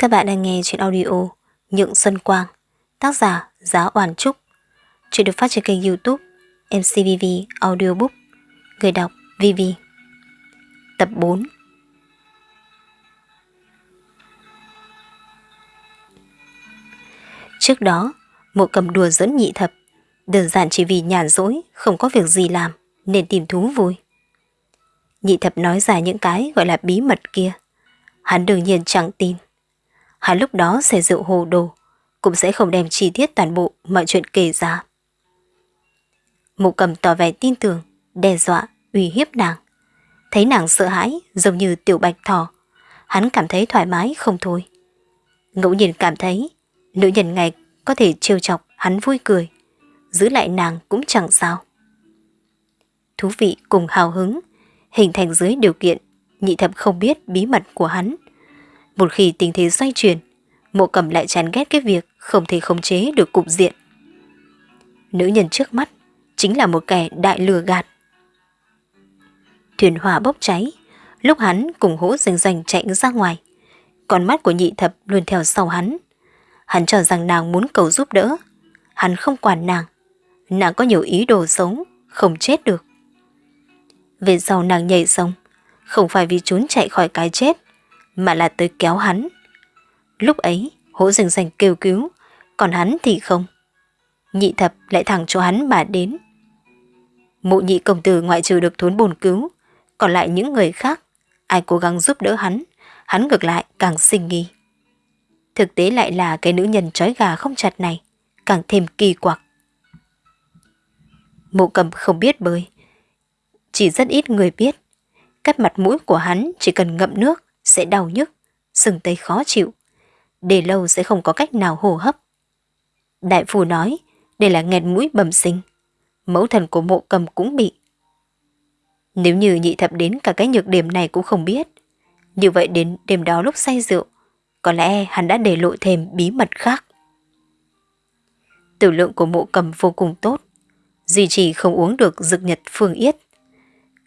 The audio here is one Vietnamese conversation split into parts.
Các bạn đang nghe chuyện audio Nhượng Xuân Quang, tác giả Giá Oản Trúc. Chuyện được phát trên kênh youtube MCVV Audiobook, người đọc VV. Tập 4 Trước đó, mộ cầm đùa dẫn nhị thập, đơn giản chỉ vì nhàn rỗi, không có việc gì làm, nên tìm thú vui. Nhị thập nói ra những cái gọi là bí mật kia. Hắn đương nhiên chẳng tin. Hắn lúc đó sẽ rượu hồ đồ, cũng sẽ không đem chi tiết toàn bộ mọi chuyện kể ra. Mụ cầm tỏ vẻ tin tưởng, đe dọa, uy hiếp nàng. Thấy nàng sợ hãi giống như tiểu bạch thỏ, hắn cảm thấy thoải mái không thôi. Ngẫu nhiên cảm thấy nữ nhân ngày có thể trêu chọc hắn vui cười, giữ lại nàng cũng chẳng sao. Thú vị cùng hào hứng, hình thành dưới điều kiện nhị thập không biết bí mật của hắn. Một khi tình thế xoay chuyển, mộ cầm lại chán ghét cái việc không thể khống chế được cục diện. Nữ nhân trước mắt chính là một kẻ đại lừa gạt. Thuyền hỏa bốc cháy, lúc hắn cùng hỗ rành rành chạy ra ngoài. Con mắt của nhị thập luôn theo sau hắn. Hắn cho rằng nàng muốn cầu giúp đỡ. Hắn không quản nàng. Nàng có nhiều ý đồ sống, không chết được. Về sau nàng nhảy sông, không phải vì trốn chạy khỏi cái chết, mà là tới kéo hắn. Lúc ấy, hỗ rừng rành kêu cứu, còn hắn thì không. Nhị thập lại thẳng cho hắn mà đến. Mụ nhị công tử ngoại trừ được thốn bồn cứu, còn lại những người khác, ai cố gắng giúp đỡ hắn, hắn ngược lại càng sinh nghi. Thực tế lại là cái nữ nhân trói gà không chặt này, càng thêm kỳ quặc. Mộ cầm không biết bơi, chỉ rất ít người biết. Cách mặt mũi của hắn chỉ cần ngậm nước sẽ đau nhức, sừng tấy khó chịu. Để lâu sẽ không có cách nào hô hấp. Đại phu nói, đây là nghẹt mũi bẩm sinh. Mẫu thần của mộ cầm cũng bị. Nếu như nhị thập đến cả cái nhược điểm này cũng không biết, như vậy đến đêm đó lúc say rượu, có lẽ hắn đã để lộ thêm bí mật khác. Tử lượng của mộ cầm vô cùng tốt, duy trì không uống được dược nhật phương yết.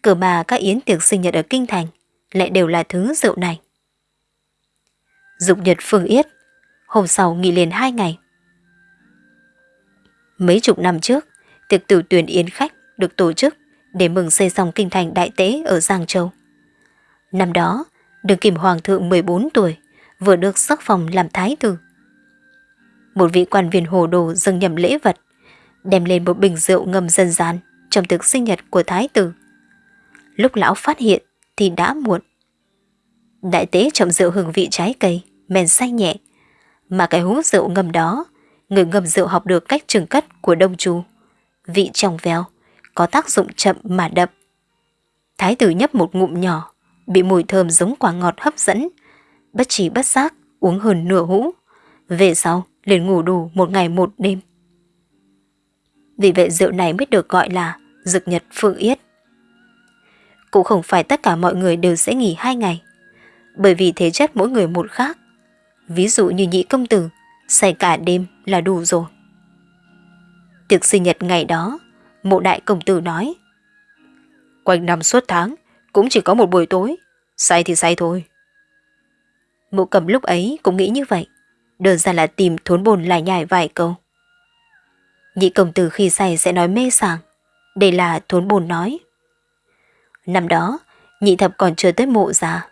Cờ mà các yến tiệc sinh nhật ở Kinh Thành lại đều là thứ rượu này. Dục nhật phương yết, hôm sau nghỉ liền hai ngày. Mấy chục năm trước, tiệc tử tuyển yến khách được tổ chức để mừng xây xong kinh thành đại tế ở Giang Châu. Năm đó, đường kim hoàng thượng 14 tuổi, vừa được sắc phòng làm thái tử. Một vị quan viên hồ đồ dâng nhầm lễ vật, đem lên một bình rượu ngâm dân gian trong tiệc sinh nhật của thái tử. Lúc lão phát hiện thì đã muộn. Đại tế trọng rượu hương vị trái cây, men say nhẹ, mà cái hú rượu ngầm đó, người ngâm rượu học được cách trừng cất của đông Chu Vị trong veo, có tác dụng chậm mà đậm. Thái tử nhấp một ngụm nhỏ, bị mùi thơm giống quả ngọt hấp dẫn, bất chỉ bất giác uống hơn nửa hũ. Về sau, liền ngủ đủ một ngày một đêm. Vì vậy rượu này mới được gọi là dực nhật phương yết. Cũng không phải tất cả mọi người đều sẽ nghỉ hai ngày, bởi vì thế chất mỗi người một khác. Ví dụ như nhị công tử, say cả đêm là đủ rồi. Tiệc sinh nhật ngày đó, mộ đại công tử nói. Quanh năm suốt tháng, cũng chỉ có một buổi tối, say thì say thôi. Mộ cầm lúc ấy cũng nghĩ như vậy, đơn giản là tìm thốn bồn lại nhải vài câu. Nhị công tử khi say sẽ nói mê sảng, đây là thốn bồn nói. Năm đó, nhị thập còn chưa tới mộ già,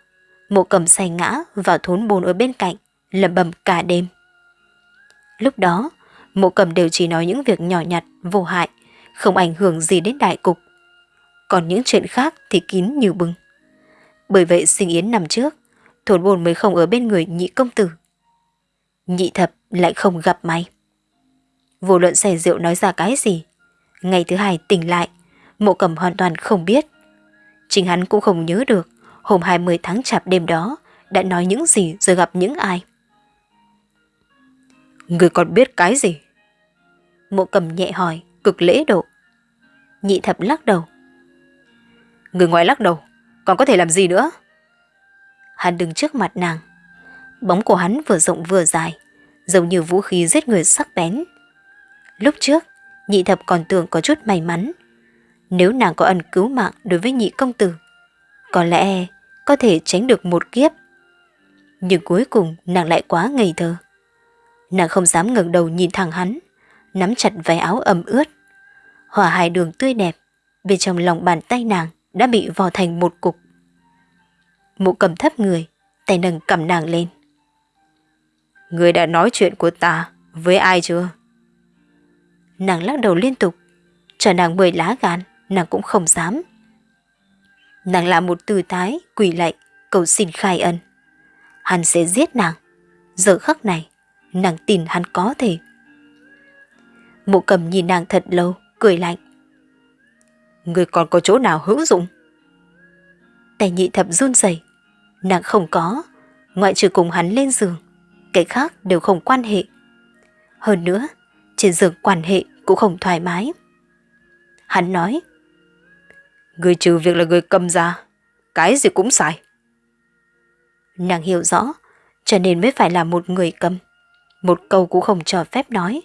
mộ cầm say ngã vào thốn bồn ở bên cạnh, lầm bầm cả đêm. Lúc đó, mộ cầm đều chỉ nói những việc nhỏ nhặt, vô hại, không ảnh hưởng gì đến đại cục. Còn những chuyện khác thì kín như bưng. Bởi vậy sinh yến năm trước, thốn bồn mới không ở bên người nhị công tử. Nhị thập lại không gặp may. Vô luận say rượu nói ra cái gì, ngày thứ hai tỉnh lại, mộ cầm hoàn toàn không biết. Chính hắn cũng không nhớ được hôm 20 tháng chạp đêm đó đã nói những gì rồi gặp những ai. Người còn biết cái gì? Mộ cầm nhẹ hỏi, cực lễ độ. Nhị thập lắc đầu. Người ngoài lắc đầu, còn có thể làm gì nữa? Hắn đứng trước mặt nàng. Bóng của hắn vừa rộng vừa dài, giống như vũ khí giết người sắc bén. Lúc trước, nhị thập còn tưởng có chút may mắn. Nếu nàng có ân cứu mạng đối với nhị công tử, có lẽ có thể tránh được một kiếp. Nhưng cuối cùng nàng lại quá ngây thơ. Nàng không dám ngẩng đầu nhìn thẳng hắn, nắm chặt váy áo ẩm ướt. Hỏa hài đường tươi đẹp, bên trong lòng bàn tay nàng đã bị vò thành một cục. Mụ cầm thấp người, tay nâng cầm nàng lên. Người đã nói chuyện của ta với ai chưa? Nàng lắc đầu liên tục, cho nàng mười lá gan, nàng cũng không dám. Nàng làm một tư thái, quỳ lạy, cầu xin khai ân. Hắn sẽ giết nàng. Giờ khắc này, nàng tin hắn có thể. Mộ cầm nhìn nàng thật lâu, cười lạnh. Người còn có chỗ nào hữu dụng? Tay nhị thập run rẩy, nàng không có, ngoại trừ cùng hắn lên giường, cái khác đều không quan hệ. Hơn nữa, trên giường quan hệ cũng không thoải mái. Hắn nói, Người trừ việc là người cầm ra, cái gì cũng sai. Nàng hiểu rõ, cho nên mới phải là một người cầm. Một câu cũng không cho phép nói.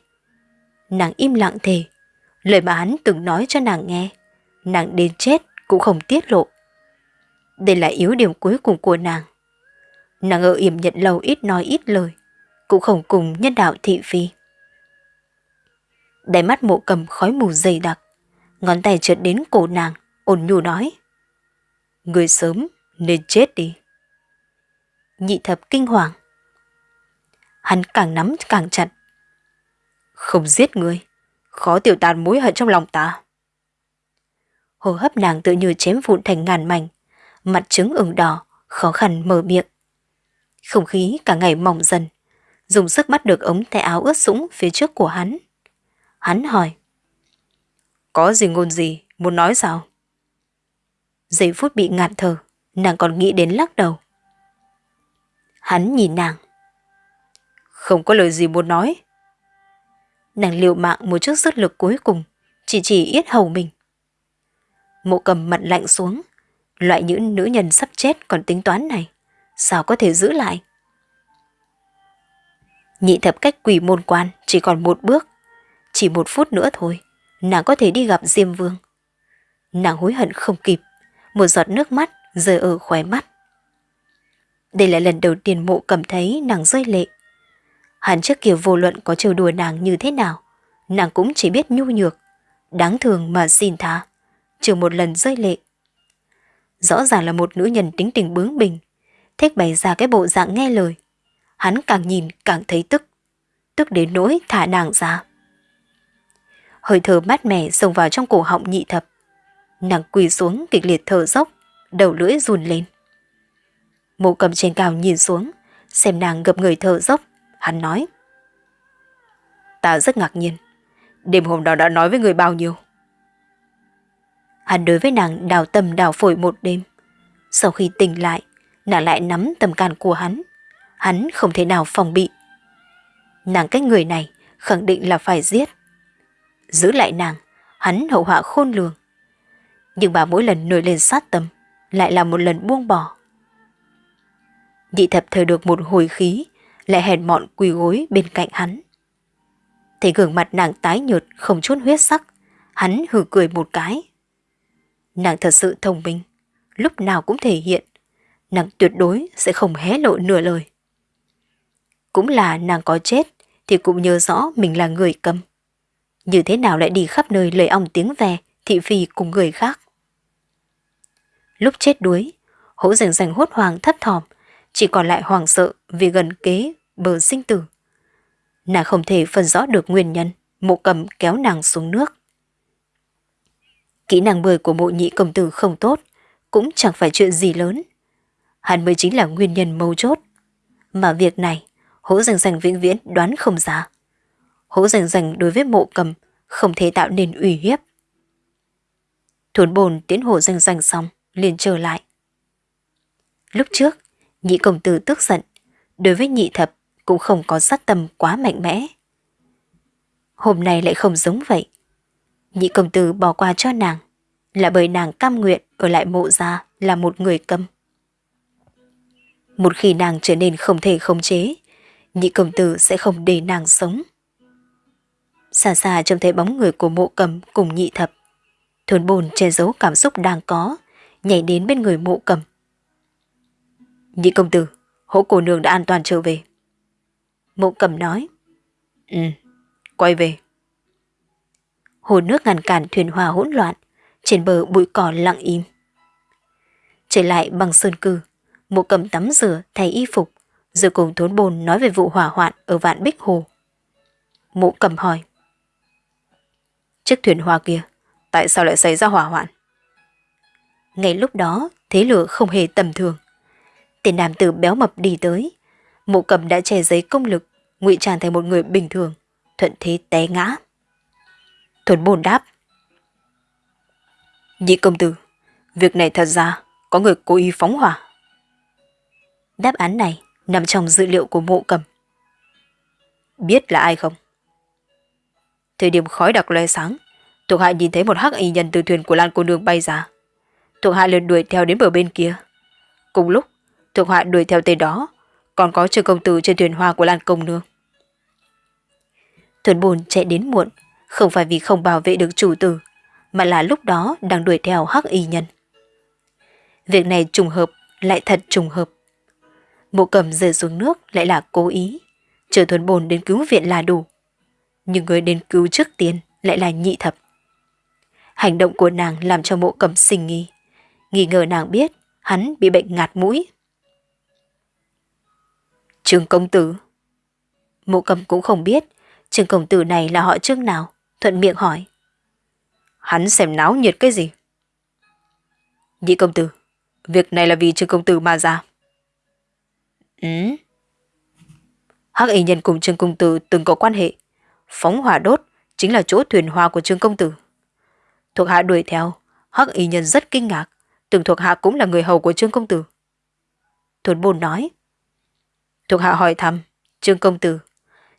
Nàng im lặng thề, lời mà hắn từng nói cho nàng nghe, nàng đến chết cũng không tiết lộ. Đây là yếu điểm cuối cùng của nàng. Nàng ở yểm nhận lâu ít nói ít lời, cũng không cùng nhân đạo thị phi. Đáy mắt mộ cầm khói mù dày đặc, ngón tay trượt đến cổ nàng, ôn nhu nói. Người sớm nên chết đi. Nhị thập kinh hoàng. Hắn càng nắm càng chặt. Không giết người, khó tiểu tàn mối hận trong lòng ta. Hô hấp nàng tự như chém vụn thành ngàn mảnh, mặt trứng ửng đỏ, khó khăn mở miệng. Không khí cả ngày mỏng dần, dùng sức bắt được ống tay áo ướt sũng phía trước của hắn. Hắn hỏi. Có gì ngôn gì, muốn nói sao? Giây phút bị ngạt thở, nàng còn nghĩ đến lắc đầu. Hắn nhìn nàng. Không có lời gì muốn nói. Nàng liều mạng một chút sức lực cuối cùng, chỉ chỉ yết hầu mình. Mộ cầm mặt lạnh xuống, loại những nữ nhân sắp chết còn tính toán này, sao có thể giữ lại? Nhị thập cách quỷ môn quan chỉ còn một bước, chỉ một phút nữa thôi, nàng có thể đi gặp Diêm Vương. Nàng hối hận không kịp, một giọt nước mắt rơi ở khóe mắt. Đây là lần đầu tiên mộ cảm thấy nàng rơi lệ. Hắn trước kia vô luận có trêu đùa nàng như thế nào, nàng cũng chỉ biết nhu nhược, đáng thường mà xin tha, trừ một lần rơi lệ. Rõ ràng là một nữ nhân tính tình bướng bỉnh, thích bày ra cái bộ dạng nghe lời. Hắn càng nhìn càng thấy tức, tức đến nỗi thả nàng ra. Hơi thở mát mẻ xông vào trong cổ họng nhị thập. Nàng quỳ xuống kịch liệt thở dốc, đầu lưỡi run lên. Mộ cầm trên cao nhìn xuống, xem nàng gập người thở dốc, hắn nói. Ta rất ngạc nhiên, đêm hôm đó đã nói với người bao nhiêu? Hắn đối với nàng đào tâm đào phổi một đêm. Sau khi tỉnh lại, nàng lại nắm tầm can của hắn. Hắn không thể nào phòng bị. Nàng cách người này khẳng định là phải giết. Giữ lại nàng, hắn hậu họa khôn lường. Nhưng bà mỗi lần nổi lên sát tâm, lại là một lần buông bỏ. Nhị thập thời được một hồi khí, lại hèn mọn quỳ gối bên cạnh hắn. Thấy gương mặt nàng tái nhợt không chút huyết sắc, hắn hừ cười một cái. Nàng thật sự thông minh, lúc nào cũng thể hiện, nàng tuyệt đối sẽ không hé lộ nửa lời. Cũng là nàng có chết thì cũng nhớ rõ mình là người cầm. Như thế nào lại đi khắp nơi lời ong tiếng về thị phi cùng người khác. Lúc chết đuối, hỗ rảnh rảnh hốt hoàng thấp thỏm, chỉ còn lại hoàng sợ vì gần kế bờ sinh tử. Nàng không thể phân rõ được nguyên nhân, mộ cầm kéo nàng xuống nước. Kỹ năng bơi của mộ nhị công tử không tốt, cũng chẳng phải chuyện gì lớn. Hắn mới chính là nguyên nhân mâu chốt. Mà việc này, hỗ rành rành vĩnh viễn đoán không ra. Hỗ rành rành đối với mộ cầm không thể tạo nên uy hiếp. Thuần bồn tiến hồ rành rành xong, liền trở lại. Lúc trước, nhị công tử tức giận, đối với nhị thập cũng không có sát tâm quá mạnh mẽ. Hôm nay lại không giống vậy. Nhị công tử bỏ qua cho nàng, là bởi nàng cam nguyện ở lại mộ gia là một người câm. Một khi nàng trở nên không thể khống chế, nhị công tử sẽ không để nàng sống. Xa xa trông thấy bóng người của mộ cầm cùng nhị thập. Thuần bồn che giấu cảm xúc đang có, nhảy đến bên người mộ cầm. Nhị công tử, hỗ cô nương đã an toàn trở về. Mộ cầm nói. Ừ, quay về. Hồ nước ngăn cản thuyền hòa hỗn loạn, trên bờ bụi cỏ lặng im. Trở lại bằng sơn cư, mộ cầm tắm rửa thay y phục, rồi cùng thốn bồn nói về vụ hỏa hoạn ở vạn bích hồ. Mộ cầm hỏi. Chiếc thuyền hòa kia, tại sao lại xảy ra hỏa hoạn? Ngay lúc đó, thế lửa không hề tầm thường. Tên nam tử béo mập đi tới. Mộ cầm đã che giấy công lực, ngụy trang thành một người bình thường, thuận thế té ngã. Thuần bồn đáp. Nhị công tử, việc này thật ra có người cố ý phóng hỏa. Đáp án này nằm trong dữ liệu của mộ cầm. Biết là ai không? Thời điểm khói đặc loe sáng, thuộc hạ nhìn thấy một hắc y nhân từ thuyền của Lan cô nương bay ra. Thuộc hạ liền đuổi theo đến bờ bên kia. Cùng lúc, thuộc hạ đuổi theo tên đó, còn có trường công tử trên thuyền hoa của Lan công nương. Thuần bồn chạy đến muộn, không phải vì không bảo vệ được chủ tử, mà là lúc đó đang đuổi theo hắc y nhân. Việc này trùng hợp, lại thật trùng hợp. Mộ cầm rơi xuống nước lại là cố ý, chờ thuần bồn đến cứu viện là đủ. Nhưng người đến cứu trước tiên lại là nhị thập. Hành động của nàng làm cho mộ cầm sinh nghi. Nghi ngờ nàng biết, hắn bị bệnh ngạt mũi. Trương công tử. Mộ cầm cũng không biết, Trương công tử này là họ trương nào, Thuận miệng hỏi. Hắn xem náo nhiệt cái gì? Nhị công tử, Việc này là vì trương công tử mà ra. Ừ. Hắc y nhân cùng trương công tử từng có quan hệ. Phóng hỏa đốt Chính là chỗ thuyền hoa của trương công tử. Thuộc hạ đuổi theo, Hắc y nhân rất kinh ngạc. Từng thuộc hạ cũng là người hầu của trương công tử Thuần bồn nói Thuộc hạ hỏi thăm, Trương Công Tử.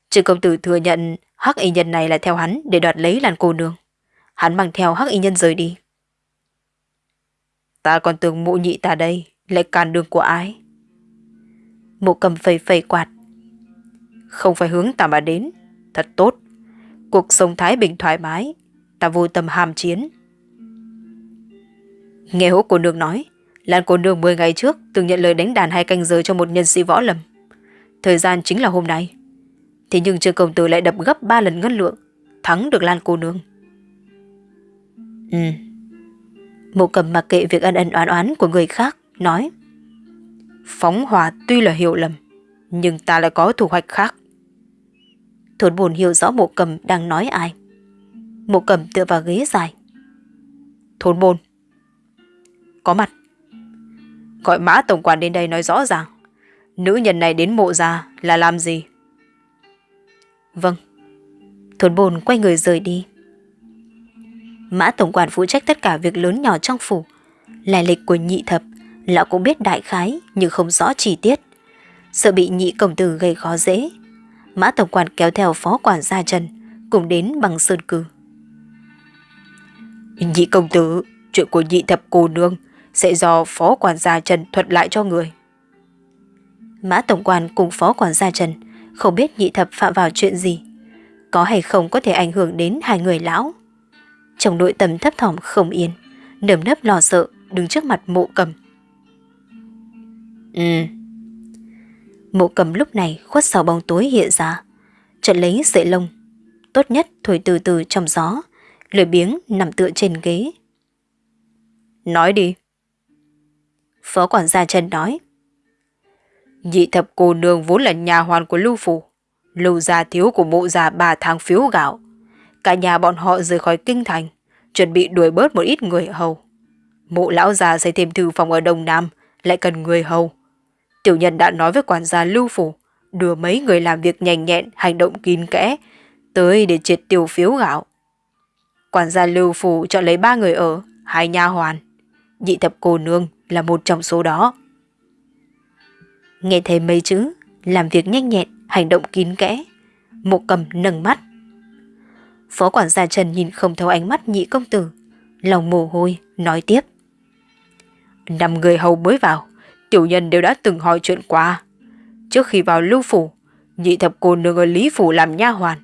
Trương Công Tử thừa nhận hắc y nhân này là theo hắn để đoạt lấy làn cô nương. Hắn mang theo hắc y nhân rời đi. Ta còn tưởng mụ nhị ta đây lại càn đường của ai? Mụ cầm phẩy phẩy quạt. Không phải hướng ta mà đến. Thật tốt. Cuộc sống thái bình thoải mái. Ta vô tâm hàm chiến. Nghe hỗ cô nương nói, Lan cô nương 10 ngày trước từng nhận lời đánh đàn hai canh giờ cho một nhân sĩ võ lâm. Thời gian chính là hôm nay. Thế nhưng Trương Công Tử lại đập gấp 3 lần ngân lượng, thắng được Lan cô nương. Ừ. Mộ cầm mặc kệ việc ân ân oán oán của người khác, nói. Phóng hỏa tuy là hiểu lầm, nhưng ta lại có thủ hoạch khác. Thốn buồn hiểu rõ mộ cầm đang nói ai. Mộ cầm tựa vào ghế dài. Thốn bồn. Có mặt. Gọi mã tổng quản đến đây nói rõ ràng. Nữ nhân này đến mộ ra là làm gì? Vâng. Thốn bồn quay người rời đi. Mã tổng quản phụ trách tất cả việc lớn nhỏ trong phủ. Lai lịch của nhị thập, lão cũng biết đại khái nhưng không rõ chi tiết. Sợ bị nhị công tử gây khó dễ. Mã tổng quản kéo theo phó quản gia Trần cùng đến bằng sơn cử Nhị công tử, chuyện của nhị thập cô nương sẽ do phó quản gia Trần thuật lại cho người. Mã Tổng quan cùng Phó Quản gia Trần không biết nhị thập phạm vào chuyện gì. Có hay không có thể ảnh hưởng đến hai người lão. Trong nội tâm thấp thỏm không yên, nơm nấp lo sợ đứng trước mặt mộ cầm. Ừ. Mộ cầm lúc này khuất sau bóng tối hiện ra, chợt lấy sợi lông. Tốt nhất thổi từ từ trong gió, lười biếng nằm tựa trên ghế. Nói đi. Phó quản gia Trần nói. Nhị thập cô nương vốn là nhà hoàn của Lưu Phủ. Lưu gia thiếu của mộ già ba tháng phiếu gạo. Cả nhà bọn họ rời khỏi kinh thành, chuẩn bị đuổi bớt một ít người hầu. Mộ lão già xây thêm thư phòng ở Đông Nam, lại cần người hầu. Tiểu nhân đã nói với quản gia Lưu Phủ, đưa mấy người làm việc nhanh nhẹn, hành động kín kẽ, tới để triệt tiêu phiếu gạo. Quản gia Lưu Phủ chọn lấy ba người ở, hai nha hoàn. Nhị thập cô nương là một trong số đó. Nghe thấy mấy chữ, làm việc nhanh nhẹn, hành động kín kẽ. Mộ cầm nâng mắt. Phó quản gia Trần nhìn không thấu ánh mắt nhị công tử. Lòng mồ hôi, nói tiếp. Năm người hầu mới vào, tiểu nhân đều đã từng hỏi chuyện qua. Trước khi vào lưu phủ, nhị thập cô nương ở Lý Phủ làm nha hoàn.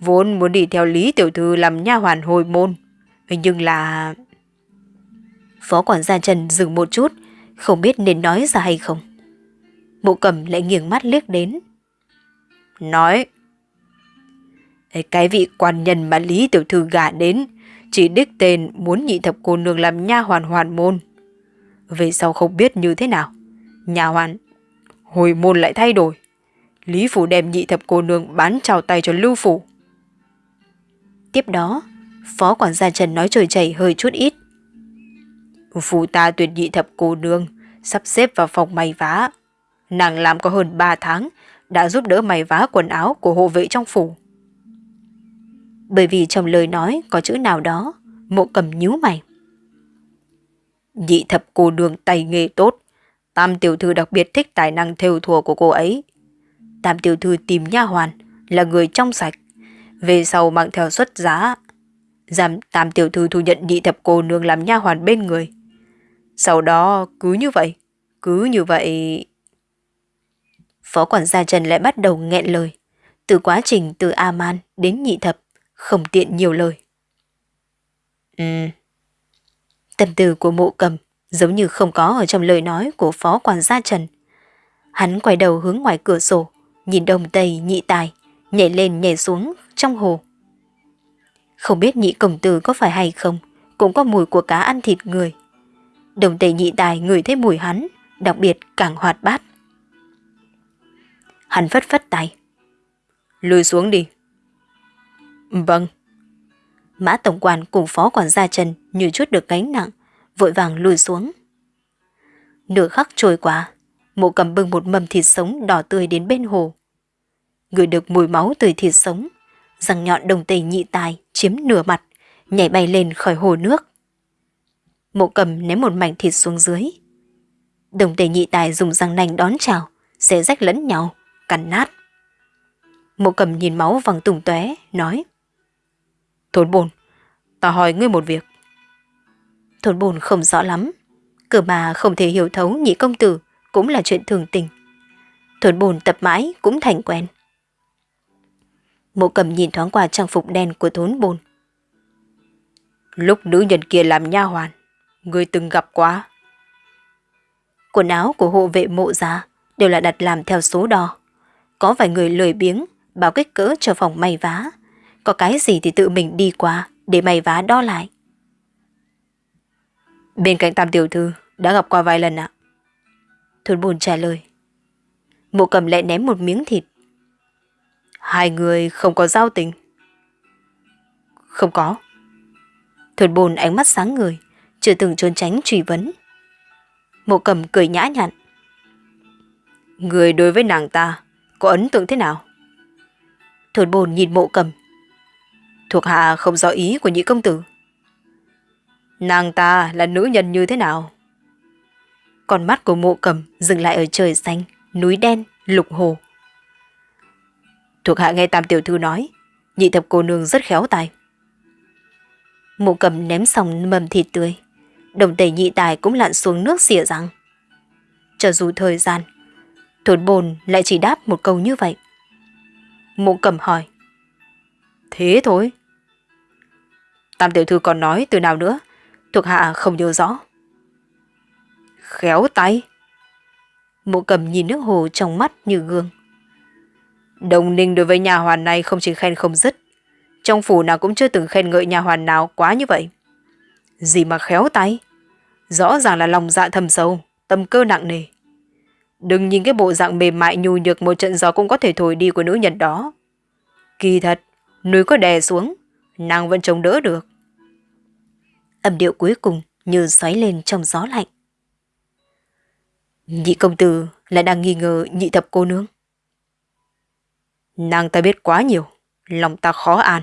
Vốn muốn đi theo Lý Tiểu Thư làm nha hoàn hồi môn. Nhưng là... Phó quản gia Trần dừng một chút, không biết nên nói ra hay không. Mộ cầm lại nghiêng mắt liếc đến. Nói. Cái vị quan nhân mà Lý Tiểu Thư gả đến, chỉ đích tên muốn nhị thập cô nương làm nha hoàn hoàn môn. Về sau không biết như thế nào. Nhà hoàn hồi môn lại thay đổi. Lý Phủ đem nhị thập cô nương bán trào tay cho Lưu Phủ. Tiếp đó, phó quản gia Trần nói trời chảy hơi chút ít phụ ta tuyệt nhị thập cô nương, sắp xếp vào phòng may vá. Nàng làm có hơn 3 tháng, đã giúp đỡ may vá quần áo của hộ vệ trong phủ. Bởi vì trong lời nói có chữ nào đó, mộ cầm nhíu mày. Nhị thập cô nương tay nghề tốt, Tam tiểu thư đặc biệt thích tài năng thêu thùa của cô ấy. Tam tiểu thư tìm nha hoàn, là người trong sạch. Về sau mang theo xuất giá. Giảm tam tiểu thư thu nhận nhị thập cô nương làm nha hoàn bên người. Sau đó cứ như vậy, cứ như vậy... Phó quản gia Trần lại bắt đầu nghẹn lời. Từ quá trình từ A-man đến nhị thập, không tiện nhiều lời. Ừ. Tâm tư của mộ cầm giống như không có ở trong lời nói của phó quản gia Trần. Hắn quay đầu hướng ngoài cửa sổ, nhìn đồng tây nhị tài, nhảy lên nhảy xuống trong hồ. Không biết nhị công tử có phải hay không, cũng có mùi của cá ăn thịt người. Đồng tề nhị tài ngửi thấy mùi hắn, đặc biệt càng hoạt bát. Hắn phất phất tay. Lùi xuống đi. Vâng. Mã tổng quản cùng phó quản gia Trần như chút được gánh nặng, vội vàng lùi xuống. Nửa khắc trôi qua, mộ cầm bưng một mầm thịt sống đỏ tươi đến bên hồ. Người được mùi máu từ thịt sống, răng nhọn đồng tề nhị tài chiếm nửa mặt, nhảy bay lên khỏi hồ nước. Mộ cầm ném một mảnh thịt xuống dưới. Đồng tề nhị tài dùng răng nanh đón chào, xé rách lẫn nhau, cắn nát. Mộ cầm nhìn máu văng tùng tóe nói. Thốn bồn, ta hỏi ngươi một việc. Thốn bồn không rõ lắm. Cửa mà không thể hiểu thấu nhị công tử cũng là chuyện thường tình. Thốn bồn tập mãi cũng thành quen. Mộ cầm nhìn thoáng qua trang phục đen của thốn bồn. Lúc nữ nhân kia làm nha hoàn, người từng gặp quá. Quần áo của hộ vệ mộ giá đều là đặt làm theo số đo. Có vài người lười biếng, báo kích cỡ cho phòng may vá. Có cái gì thì tự mình đi qua để may vá đo lại. Bên cạnh tam tiểu thư đã gặp qua vài lần ạ. Thuần bồn trả lời. Mộ cầm lại ném một miếng thịt. Hai người không có giao tình. Không có. Thuần bồn ánh mắt sáng người, chưa từng trốn tránh truy vấn. Mộ cầm cười nhã nhặn. Người đối với nàng ta có ấn tượng thế nào? Thuần bồn nhìn mộ cầm. Thuộc hạ không rõ ý của nhị công tử. Nàng ta là nữ nhân như thế nào? Con mắt của mộ cầm dừng lại ở trời xanh, núi đen, lục hồ. Thuộc hạ nghe tam tiểu thư nói, nhị thập cô nương rất khéo tài. Mộ cầm ném xong mầm thịt tươi, đồng tề nhị tài cũng lặn xuống nước xỉa răng. Cho dù thời gian, thốn bồn lại chỉ đáp một câu như vậy. Mộ cầm hỏi. Thế thôi. Tam tiểu thư còn nói từ nào nữa, thuộc hạ không nhớ rõ. Khéo tay. Mộ cầm nhìn nước hồ trong mắt như gương. Đồng ninh đối với nhà hoàn này không chỉ khen không dứt. Trong phủ nào cũng chưa từng khen ngợi nhà hoàn nào quá như vậy. Gì mà khéo tay. Rõ ràng là lòng dạ thầm sâu, tâm cơ nặng nề. Đừng nhìn cái bộ dạng mềm mại nhu nhược một trận gió cũng có thể thổi đi của nữ nhân đó. Kỳ thật, núi có đè xuống, nàng vẫn chống đỡ được âm điệu cuối cùng như xoáy lên trong gió lạnh. Nhị công tử lại đang nghi ngờ nhị thập cô nương. Nàng ta biết quá nhiều, lòng ta khó an.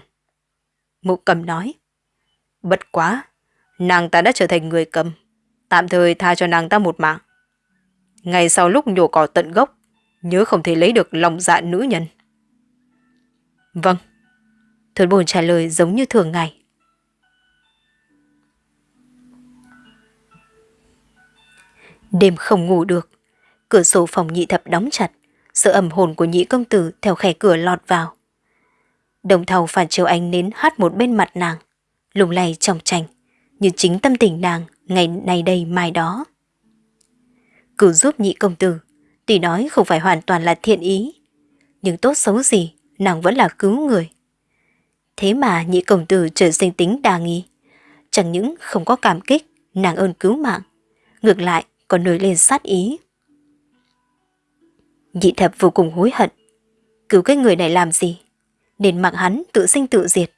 Mụ cầm nói. Bất quá, nàng ta đã trở thành người cầm, tạm thời tha cho nàng ta một mạng. Ngày sau lúc nhổ cỏ tận gốc, nhớ không thể lấy được lòng dạ nữ nhân. Vâng. Thuần bồn trả lời giống như thường ngày. Đêm không ngủ được. Cửa sổ phòng nhị thập đóng chặt, sợ ẩm hồn của nhị công tử theo khe cửa lọt vào. Đồng thầu phản chiếu ánh nến hát một bên mặt nàng, lùng lay trong tranh, như chính tâm tình nàng ngày nay đây mai đó. cứu giúp nhị công tử, Tuy nói không phải hoàn toàn là thiện ý, nhưng tốt xấu gì, nàng vẫn là cứu người. Thế mà nhị công tử trở sinh tính đa nghi. Chẳng những không có cảm kích, nàng ơn cứu mạng, ngược lại còn nổi lên sát ý. Nhị thập vô cùng hối hận. Cứu cái người này làm gì? Nên mặc hắn tự sinh tự diệt.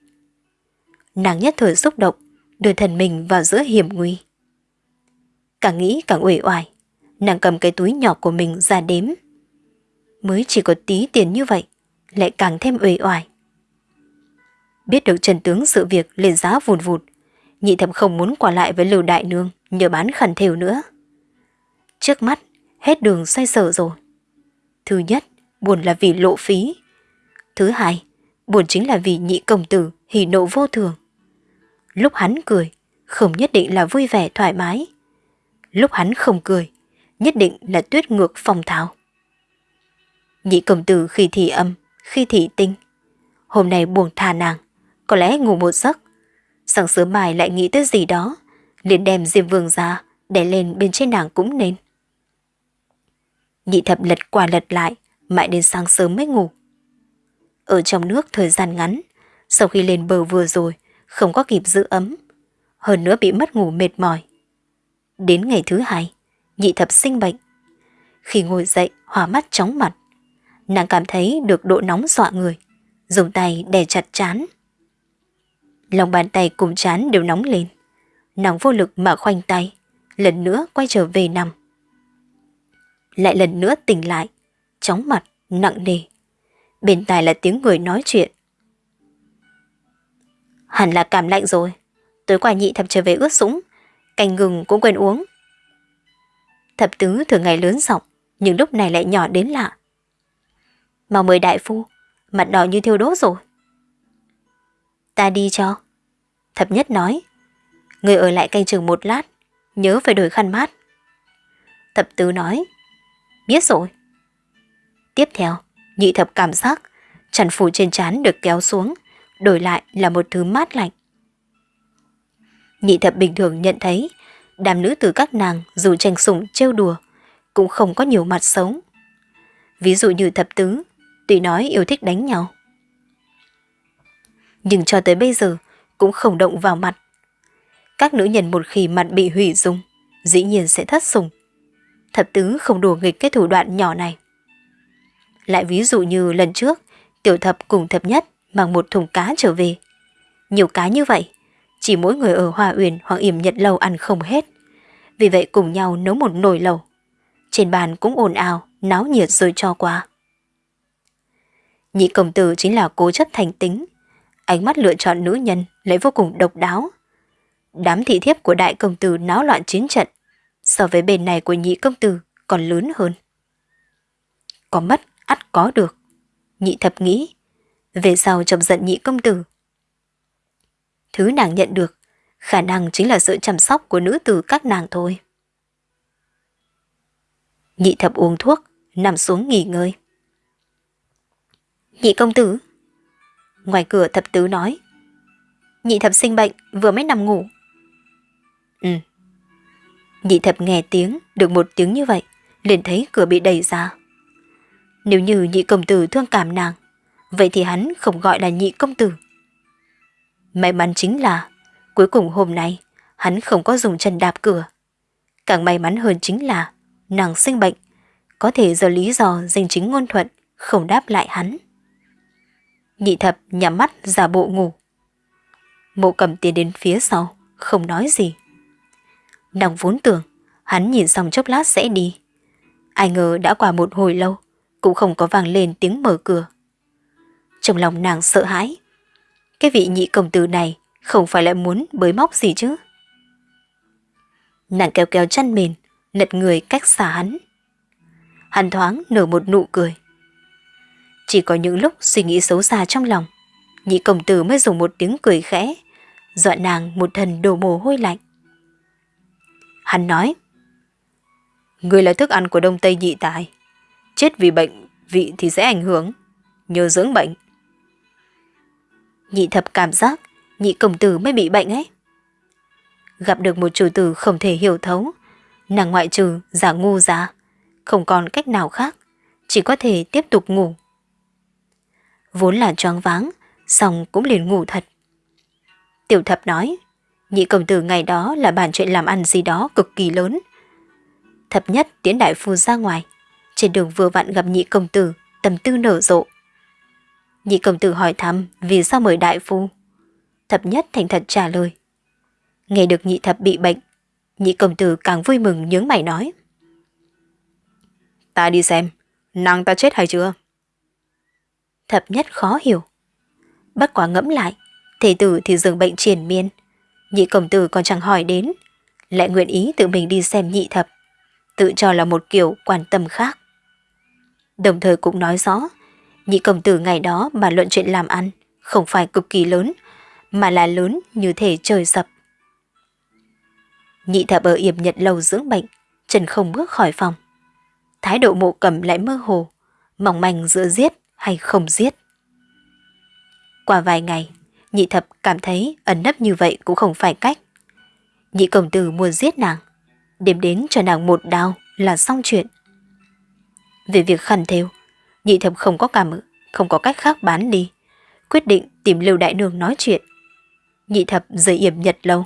Nàng nhất thời xúc động, đưa thần mình vào giữa hiểm nguy. Càng nghĩ càng uể oải, nàng cầm cái túi nhỏ của mình ra đếm. Mới chỉ có tí tiền như vậy, lại càng thêm uể oải. Biết được trần tướng sự việc lên giá vùn vụt, nhị thẩm không muốn qua lại với Lưu Đại Nương nhờ bán khẩn thều nữa. Trước mắt, hết đường xoay sở rồi. Thứ nhất, buồn là vì lộ phí. Thứ hai, buồn chính là vì nhị công tử hỉ nộ vô thường. Lúc hắn cười, không nhất định là vui vẻ thoải mái. Lúc hắn không cười, nhất định là tuyết ngược phong tháo. Nhị công tử khi thì âm, khi thì tinh. Hôm nay buồn thà nàng, có lẽ ngủ một giấc. Sáng sớm mai lại nghĩ tới gì đó, liền đem diêm vương ra, để lên bên trên nàng cũng nên. Nhị thập lật qua lật lại, mãi đến sáng sớm mới ngủ. Ở trong nước thời gian ngắn, sau khi lên bờ vừa rồi, không có kịp giữ ấm. Hơn nữa bị mất ngủ mệt mỏi. Đến ngày thứ hai, nhị thập sinh bệnh. Khi ngồi dậy, hòa mắt chóng mặt. Nàng cảm thấy được độ nóng dọa người, dùng tay đè chặt chán. Lòng bàn tay cùng chán đều nóng lên. Nàng vô lực mà khoanh tay, lần nữa quay trở về nằm. Lại lần nữa tỉnh lại, chóng mặt, nặng nề. Bên tai là tiếng người nói chuyện. Hẳn là cảm lạnh rồi. Tối qua nhị thập trở về ướt sũng, canh gừng cũng quên uống. Thập tứ thường ngày lớn giọng, nhưng lúc này lại nhỏ đến lạ. mà mời đại phu, mặt đỏ như thiêu đốt rồi. Ta đi cho. Thập nhất nói, người ở lại canh chừng một lát, nhớ phải đổi khăn mát. Thập tứ nói, biết rồi. Tiếp theo, nhị thập cảm giác, chăn phủ trên trán được kéo xuống, đổi lại là một thứ mát lạnh. Nhị thập bình thường nhận thấy, đàm nữ từ các nàng dù tranh sủng trêu đùa, cũng không có nhiều mặt sống. Ví dụ như thập tứ, tùy nói yêu thích đánh nhau. Nhưng cho tới bây giờ cũng không động vào mặt. Các nữ nhân một khi mặt bị hủy dung, dĩ nhiên sẽ thất sủng. Thập tứ không đùa nghịch cái thủ đoạn nhỏ này. Lại ví dụ như lần trước, tiểu thập cùng thập nhất mang một thùng cá trở về. Nhiều cá như vậy, chỉ mỗi người ở Hoa Uyển hoặc Yểm Nhật Lâu ăn không hết. Vì vậy cùng nhau nấu một nồi lẩu. Trên bàn cũng ồn ào, náo nhiệt rồi cho qua. Nhị công tử chính là cố chất thành tính. Ánh mắt lựa chọn nữ nhân lại vô cùng độc đáo. Đám thị thiếp của đại công tử náo loạn chiến trận, so với bên này của nhị công tử còn lớn hơn. Có mất, ắt có được. Nhị thập nghĩ, về sau chọc giận nhị công tử. Thứ nàng nhận được, khả năng chính là sự chăm sóc của nữ tử các nàng thôi. Nhị thập uống thuốc, nằm xuống nghỉ ngơi. Nhị công tử. Ngoài cửa thập tứ nói. Nhị thập sinh bệnh, vừa mới nằm ngủ. Ừ. Nhị thập nghe tiếng, được một tiếng như vậy, liền thấy cửa bị đẩy ra. Nếu như nhị công tử thương cảm nàng, vậy thì hắn không gọi là nhị công tử. May mắn chính là, cuối cùng hôm nay, hắn không có dùng chân đạp cửa. Càng may mắn hơn chính là, nàng sinh bệnh, có thể do lý do danh chính ngôn thuận, không đáp lại hắn. Nhị thập nhắm mắt giả bộ ngủ. Mộ cầm tiến đến phía sau, không nói gì. Nàng vốn tưởng, hắn nhìn xong chốc lát sẽ đi. Ai ngờ đã qua một hồi lâu, cũng không có vang lên tiếng mở cửa. Trong lòng nàng sợ hãi. Cái vị nhị công tử này không phải lại muốn bới móc gì chứ. Nàng kéo kéo chăn mền, lật người cách xa hắn. Hắn thoáng nở một nụ cười. Chỉ có những lúc suy nghĩ xấu xa trong lòng, nhị công tử mới dùng một tiếng cười khẽ, dọa nàng một thần đổ mồ hôi lạnh. Hắn nói, Người là thức ăn của Đông Tây nhị tài, chết vì bệnh vị thì sẽ ảnh hưởng, nhờ dưỡng bệnh. Nhị thập cảm giác, nhị công tử mới bị bệnh ấy. Gặp được một chủ tử không thể hiểu thấu, nàng ngoại trừ giả ngu giả, không còn cách nào khác, chỉ có thể tiếp tục ngủ. Vốn là choáng váng, xong cũng liền ngủ thật. Tiểu thập nói, nhị công tử ngày đó là bàn chuyện làm ăn gì đó cực kỳ lớn. Thập nhất tiến đại phu ra ngoài, trên đường vừa vặn gặp nhị công tử, tầm tư nở rộ. Nhị công tử hỏi thăm vì sao mời đại phu. Thập nhất thành thật trả lời. Nghe được nhị thập bị bệnh, nhị công tử càng vui mừng nhướng mày nói. Ta đi xem, nàng ta chết hay chưa? Thập nhất khó hiểu. Bất quá ngẫm lại, thể tử thì dường bệnh triển miên. Nhị công tử còn chẳng hỏi đến, lại nguyện ý tự mình đi xem nhị thập, tự cho là một kiểu quan tâm khác. Đồng thời cũng nói rõ, nhị công tử ngày đó mà luận chuyện làm ăn, không phải cực kỳ lớn, mà là lớn như thể trời sập. Nhị thập ở yểm nhật lâu dưỡng bệnh, trần không bước khỏi phòng. Thái độ mộ cầm lại mơ hồ, mỏng manh giữa giết hay không giết. Qua vài ngày, nhị thập cảm thấy ẩn nấp như vậy cũng không phải cách. Nhị công tử muốn giết nàng, đêm đến cho nàng một đao là xong chuyện. Về việc khăn thêu, nhị thập không có cảm ứng, không có cách khác bán đi, quyết định tìm Lưu Đại Nương nói chuyện. Nhị thập rời yểm nhật lâu.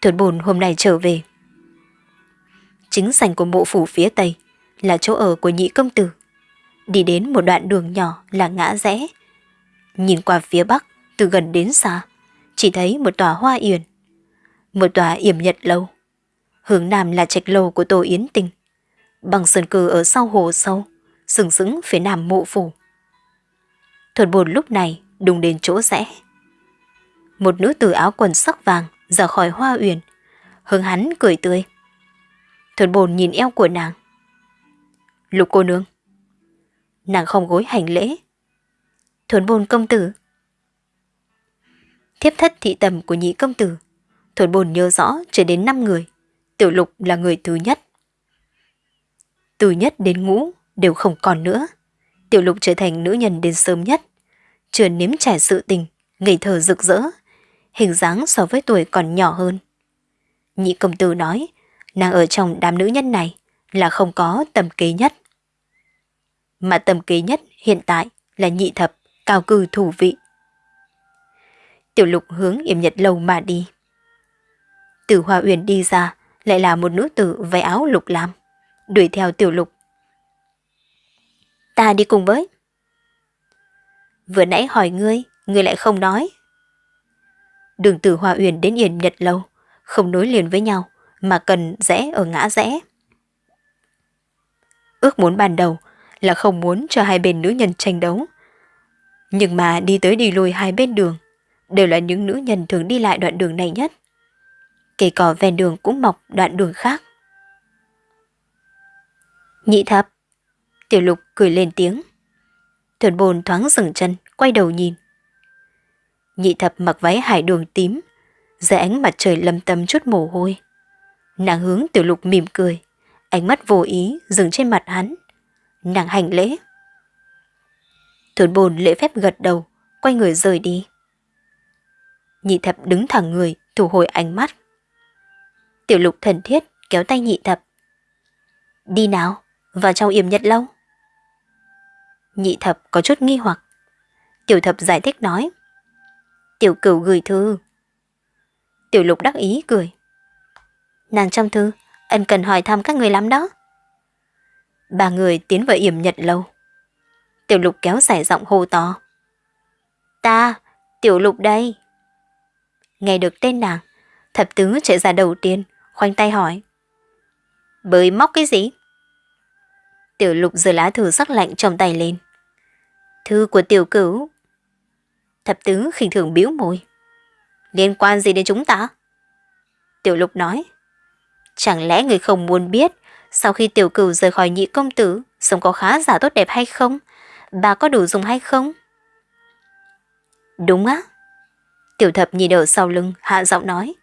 Thuần bồn hôm nay trở về. Chính sảnh của mộ phủ phía tây là chỗ ở của nhị công tử. Đi đến một đoạn đường nhỏ là ngã rẽ. Nhìn qua phía bắc, từ gần đến xa, chỉ thấy một tòa hoa yển. Một tòa yểm nhật lâu. Hướng nam là trạch lâu của Tô Yến Tình. Bằng sơn cừ ở sau hồ sâu, sừng sững phía nam mộ phủ. Thuật bồn lúc này đùng đến chỗ rẽ. Một nữ tử áo quần sắc vàng ra khỏi hoa uyển, hướng hắn cười tươi. Thuật bồn nhìn eo của nàng. Lục cô nương. Nàng không gối hành lễ. Thuần bồn công tử. Thiếp thất thị tầm của nhị công tử. Thuần bồn nhớ rõ trở đến 5 người. Tiểu lục là người thứ nhất. Từ nhất đến ngũ đều không còn nữa. Tiểu lục trở thành nữ nhân đến sớm nhất. Chưa nếm trải sự tình, ngây thơ rực rỡ. Hình dáng so với tuổi còn nhỏ hơn. Nhị công tử nói, nàng ở trong đám nữ nhân này là không có tầm kế nhất. Mà tầm kế nhất hiện tại là nhị thập, cao cư thủ vị. Tiểu lục hướng yểm nhật lâu mà đi. Từ Hoa Uyển đi ra, lại là một nữ tử váy áo lục lam, đuổi theo tiểu lục. Ta đi cùng với. Vừa nãy hỏi ngươi, ngươi lại không nói. Đường từ hòa Uyển đến Yển Nhật Lâu, không nối liền với nhau, mà cần rẽ ở ngã rẽ. Ước muốn ban đầu là không muốn cho hai bên nữ nhân tranh đấu. Nhưng mà đi tới đi lui hai bên đường, đều là những nữ nhân thường đi lại đoạn đường này nhất. Cây cỏ ven đường cũng mọc đoạn đường khác. Nhị thập. Tiểu lục cười lên tiếng. Thuần bồn thoáng dừng chân, quay đầu nhìn. Nhị thập mặc váy hải đường tím, dưới ánh mặt trời lâm tâm chút mồ hôi. Nàng hướng tiểu lục mỉm cười, ánh mắt vô ý dừng trên mặt hắn. Nàng hành lễ. Thuần bồn lễ phép gật đầu, quay người rời đi. Nhị thập đứng thẳng người, thu hồi ánh mắt. Tiểu lục thần thiết kéo tay nhị thập. Đi nào, vào trong yểm nhật lâu. Nhị thập có chút nghi hoặc. Tiểu thập giải thích nói. Tiểu cửu gửi thư. Tiểu lục đắc ý cười. Nàng trong thư, ân cần hỏi thăm các người lắm đó. Ba người tiến vào yểm nhật lâu. Tiểu lục kéo dài giọng hô to. Ta, tiểu lục đây. Nghe được tên nàng, thập tứ chạy ra đầu tiên, khoanh tay hỏi. Bới móc cái gì? Tiểu lục giơ lá thư sắc lạnh trong tay lên. Thư của tiểu cửu. Thập tứ khinh thường biếu môi. Liên quan gì đến chúng ta? Tiểu lục nói. Chẳng lẽ người không muốn biết, sau khi tiểu cửu rời khỏi nhị công tử, sống có khá giả tốt đẹp hay không? Bà có đủ dùng hay không? Đúng á. Tiểu thập nhìn ở sau lưng, hạ giọng nói.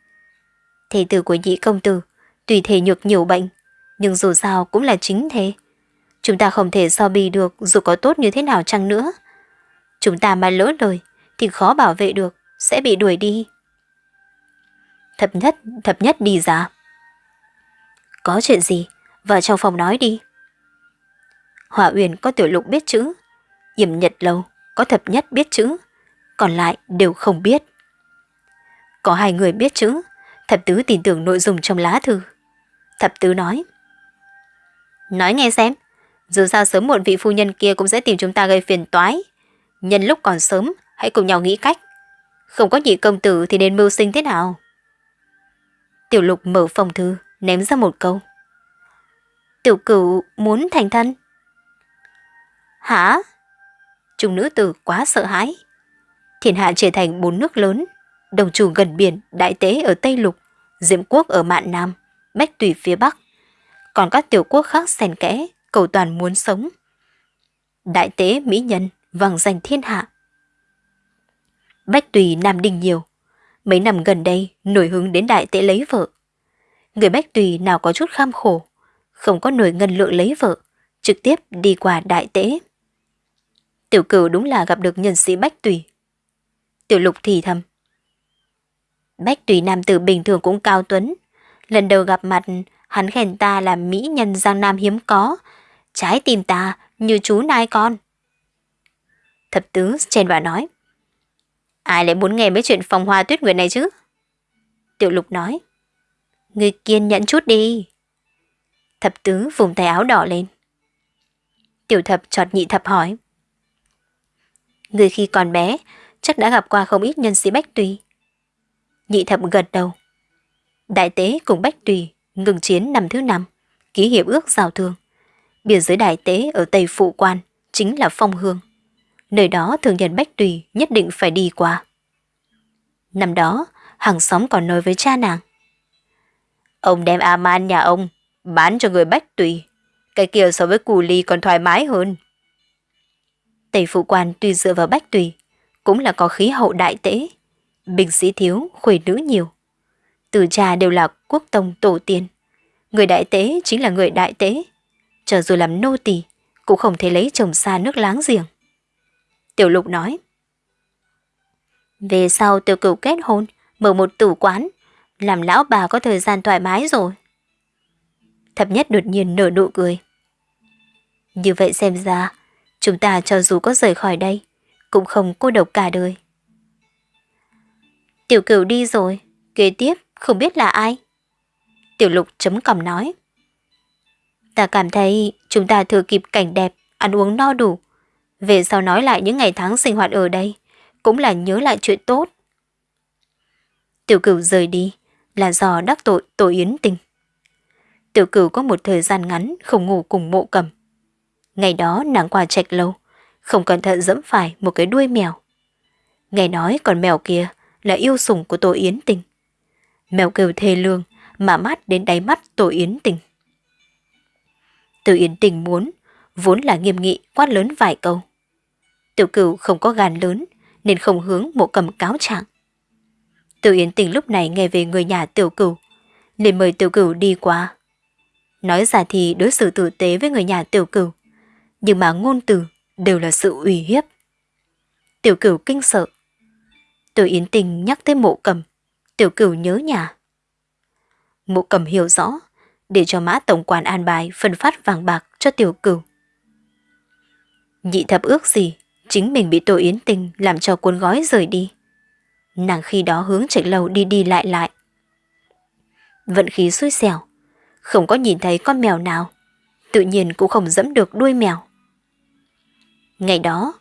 Thề tử của nhị công tử, tùy thể nhược nhiều bệnh, nhưng dù sao cũng là chính thế. Chúng ta không thể so bì được dù có tốt như thế nào chăng nữa. Chúng ta mà lỡ lời thì khó bảo vệ được, sẽ bị đuổi đi. Thập nhất, thập nhất đi ra. Có chuyện gì? vào trong phòng nói đi. Hỏa Uyển có tiểu lục biết chữ, Yểm Nhật Lâu có thập nhất biết chữ, còn lại đều không biết. Có hai người biết chữ, thập tứ tin tưởng nội dung trong lá thư. Thập tứ nói. Nói nghe xem, dù sao sớm muộn vị phu nhân kia cũng sẽ tìm chúng ta gây phiền toái. Nhân lúc còn sớm, hãy cùng nhau nghĩ cách. Không có nhị công tử thì nên mưu sinh thế nào? Tiểu lục mở phòng thư, ném ra một câu. Tiểu cửu muốn thành thân. Hả? Trung nữ tử quá sợ hãi. Thiên hạ trở thành bốn nước lớn, đồng chủ gần biển, đại tế ở Tây Lục, Diệm quốc ở Mạn Nam, Bách Tùy phía Bắc. Còn các tiểu quốc khác xen kẽ, cầu toàn muốn sống. Đại tế Mỹ Nhân, vàng danh thiên hạ. Bách Tùy Nam đình nhiều. Mấy năm gần đây nổi hứng đến đại tế lấy vợ. Người Bách Tùy nào có chút kham khổ, không có nổi ngân lượng lấy vợ, trực tiếp đi qua đại tế. Tiểu cửu đúng là gặp được nhân sĩ Bách Tùy. Tiểu lục thì thầm. Bách Tùy nam tử bình thường cũng cao tuấn. Lần đầu gặp mặt, hắn khen ta là mỹ nhân giang nam hiếm có. Trái tim ta như chú nai con. Thập tứ trên bà nói. Ai lại muốn nghe mấy chuyện phòng hoa tuyết nguyệt này chứ? Tiểu lục nói. Người kiên nhẫn chút đi. Thập tứ vùng tay áo đỏ lên. Tiểu thập chọt nhị thập hỏi. Người khi còn bé, chắc đã gặp qua không ít nhân sĩ Bách Tùy. Nhị thập gật đầu. Đại tế cùng Bách Tùy ngừng chiến năm thứ năm, ký hiệp ước giao thương. Biên giới đại tế ở Tây Phụ Quan chính là Phong Hương. Nơi đó thường nhân Bách Tùy nhất định phải đi qua. Năm đó, hàng xóm còn nói với cha nàng. Ông đem A-man nhà ông bán cho người Bách Tùy. Cái kia so với cù ly còn thoải mái hơn. Tây Phụ Quan tuy dựa vào Bách Tùy, cũng là có khí hậu đại tế. bình sĩ thiếu, khuê nữ nhiều. Từ cha đều là quốc tông tổ tiên. Người đại tế chính là người đại tế. Chờ dù làm nô tỳ cũng không thể lấy chồng xa nước láng giềng. Tiểu lục nói. Về sau tiểu cửu kết hôn, mở một tử quán, làm lão bà có thời gian thoải mái rồi. Thập nhất đột nhiên nở nụ cười. Như vậy xem ra, chúng ta cho dù có rời khỏi đây, cũng không cô độc cả đời. Tiểu cửu đi rồi, kế tiếp không biết là ai. Tiểu lục chấm cằm nói. Ta cảm thấy chúng ta thừa kịp cảnh đẹp, ăn uống no đủ. Về sau nói lại những ngày tháng sinh hoạt ở đây, cũng là nhớ lại chuyện tốt. Tiểu cửu rời đi là do đắc tội tổ yến tình. Tiểu cửu có một thời gian ngắn không ngủ cùng mộ cầm. Ngày đó nàng qua trạch lâu, không cẩn thận dẫm phải một cái đuôi mèo. Nghe nói con mèo kia là yêu sủng của tổ yến tình. Mèo kêu thê lương mà mắt đến đáy mắt tổ yến tình. Từ yến tình muốn, vốn là nghiêm nghị quát lớn vài câu. Tiểu cửu không có gan lớn nên không hướng mộ cầm cáo trạng. Từ yến tình lúc này nghe về người nhà tiểu cửu, liền mời tiểu cửu đi qua. Nói ra thì đối xử tử tế với người nhà tiểu cửu, nhưng mà ngôn từ đều là sự uy hiếp. Tiểu cửu kinh sợ. Từ yến tình nhắc tới mộ cầm, tiểu cửu nhớ nhà. Mộ cầm hiểu rõ, để cho mã tổng quản an bài phân phát vàng bạc cho tiểu cửu. Nhị thập ước gì, chính mình bị Tô Yến Tình làm cho cuốn gói rời đi. Nàng khi đó hướng chạy lầu đi đi lại lại. Vận khí xui xẻo, không có nhìn thấy con mèo nào, tự nhiên cũng không dẫm được đuôi mèo. Ngày đó,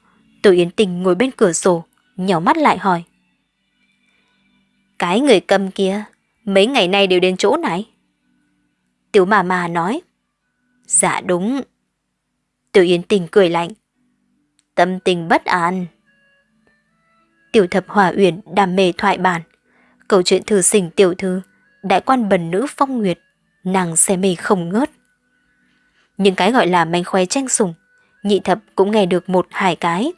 Tô Yến Tình ngồi bên cửa sổ, nhỏ mắt lại hỏi. Cái người cầm kia, mấy ngày nay đều đến chỗ này. Tiểu mà mà nói. Dạ đúng. Tiểu Yến Tình cười lạnh. Tâm tình bất an. Tiểu thập hòa uyển đam mê thoại bản. Câu chuyện thư sinh tiểu thư, đại quan bần nữ phong nguyệt, nàng xe mê không ngớt. Những cái gọi là manh khoe tranh sủng, nhị thập cũng nghe được một hai cái.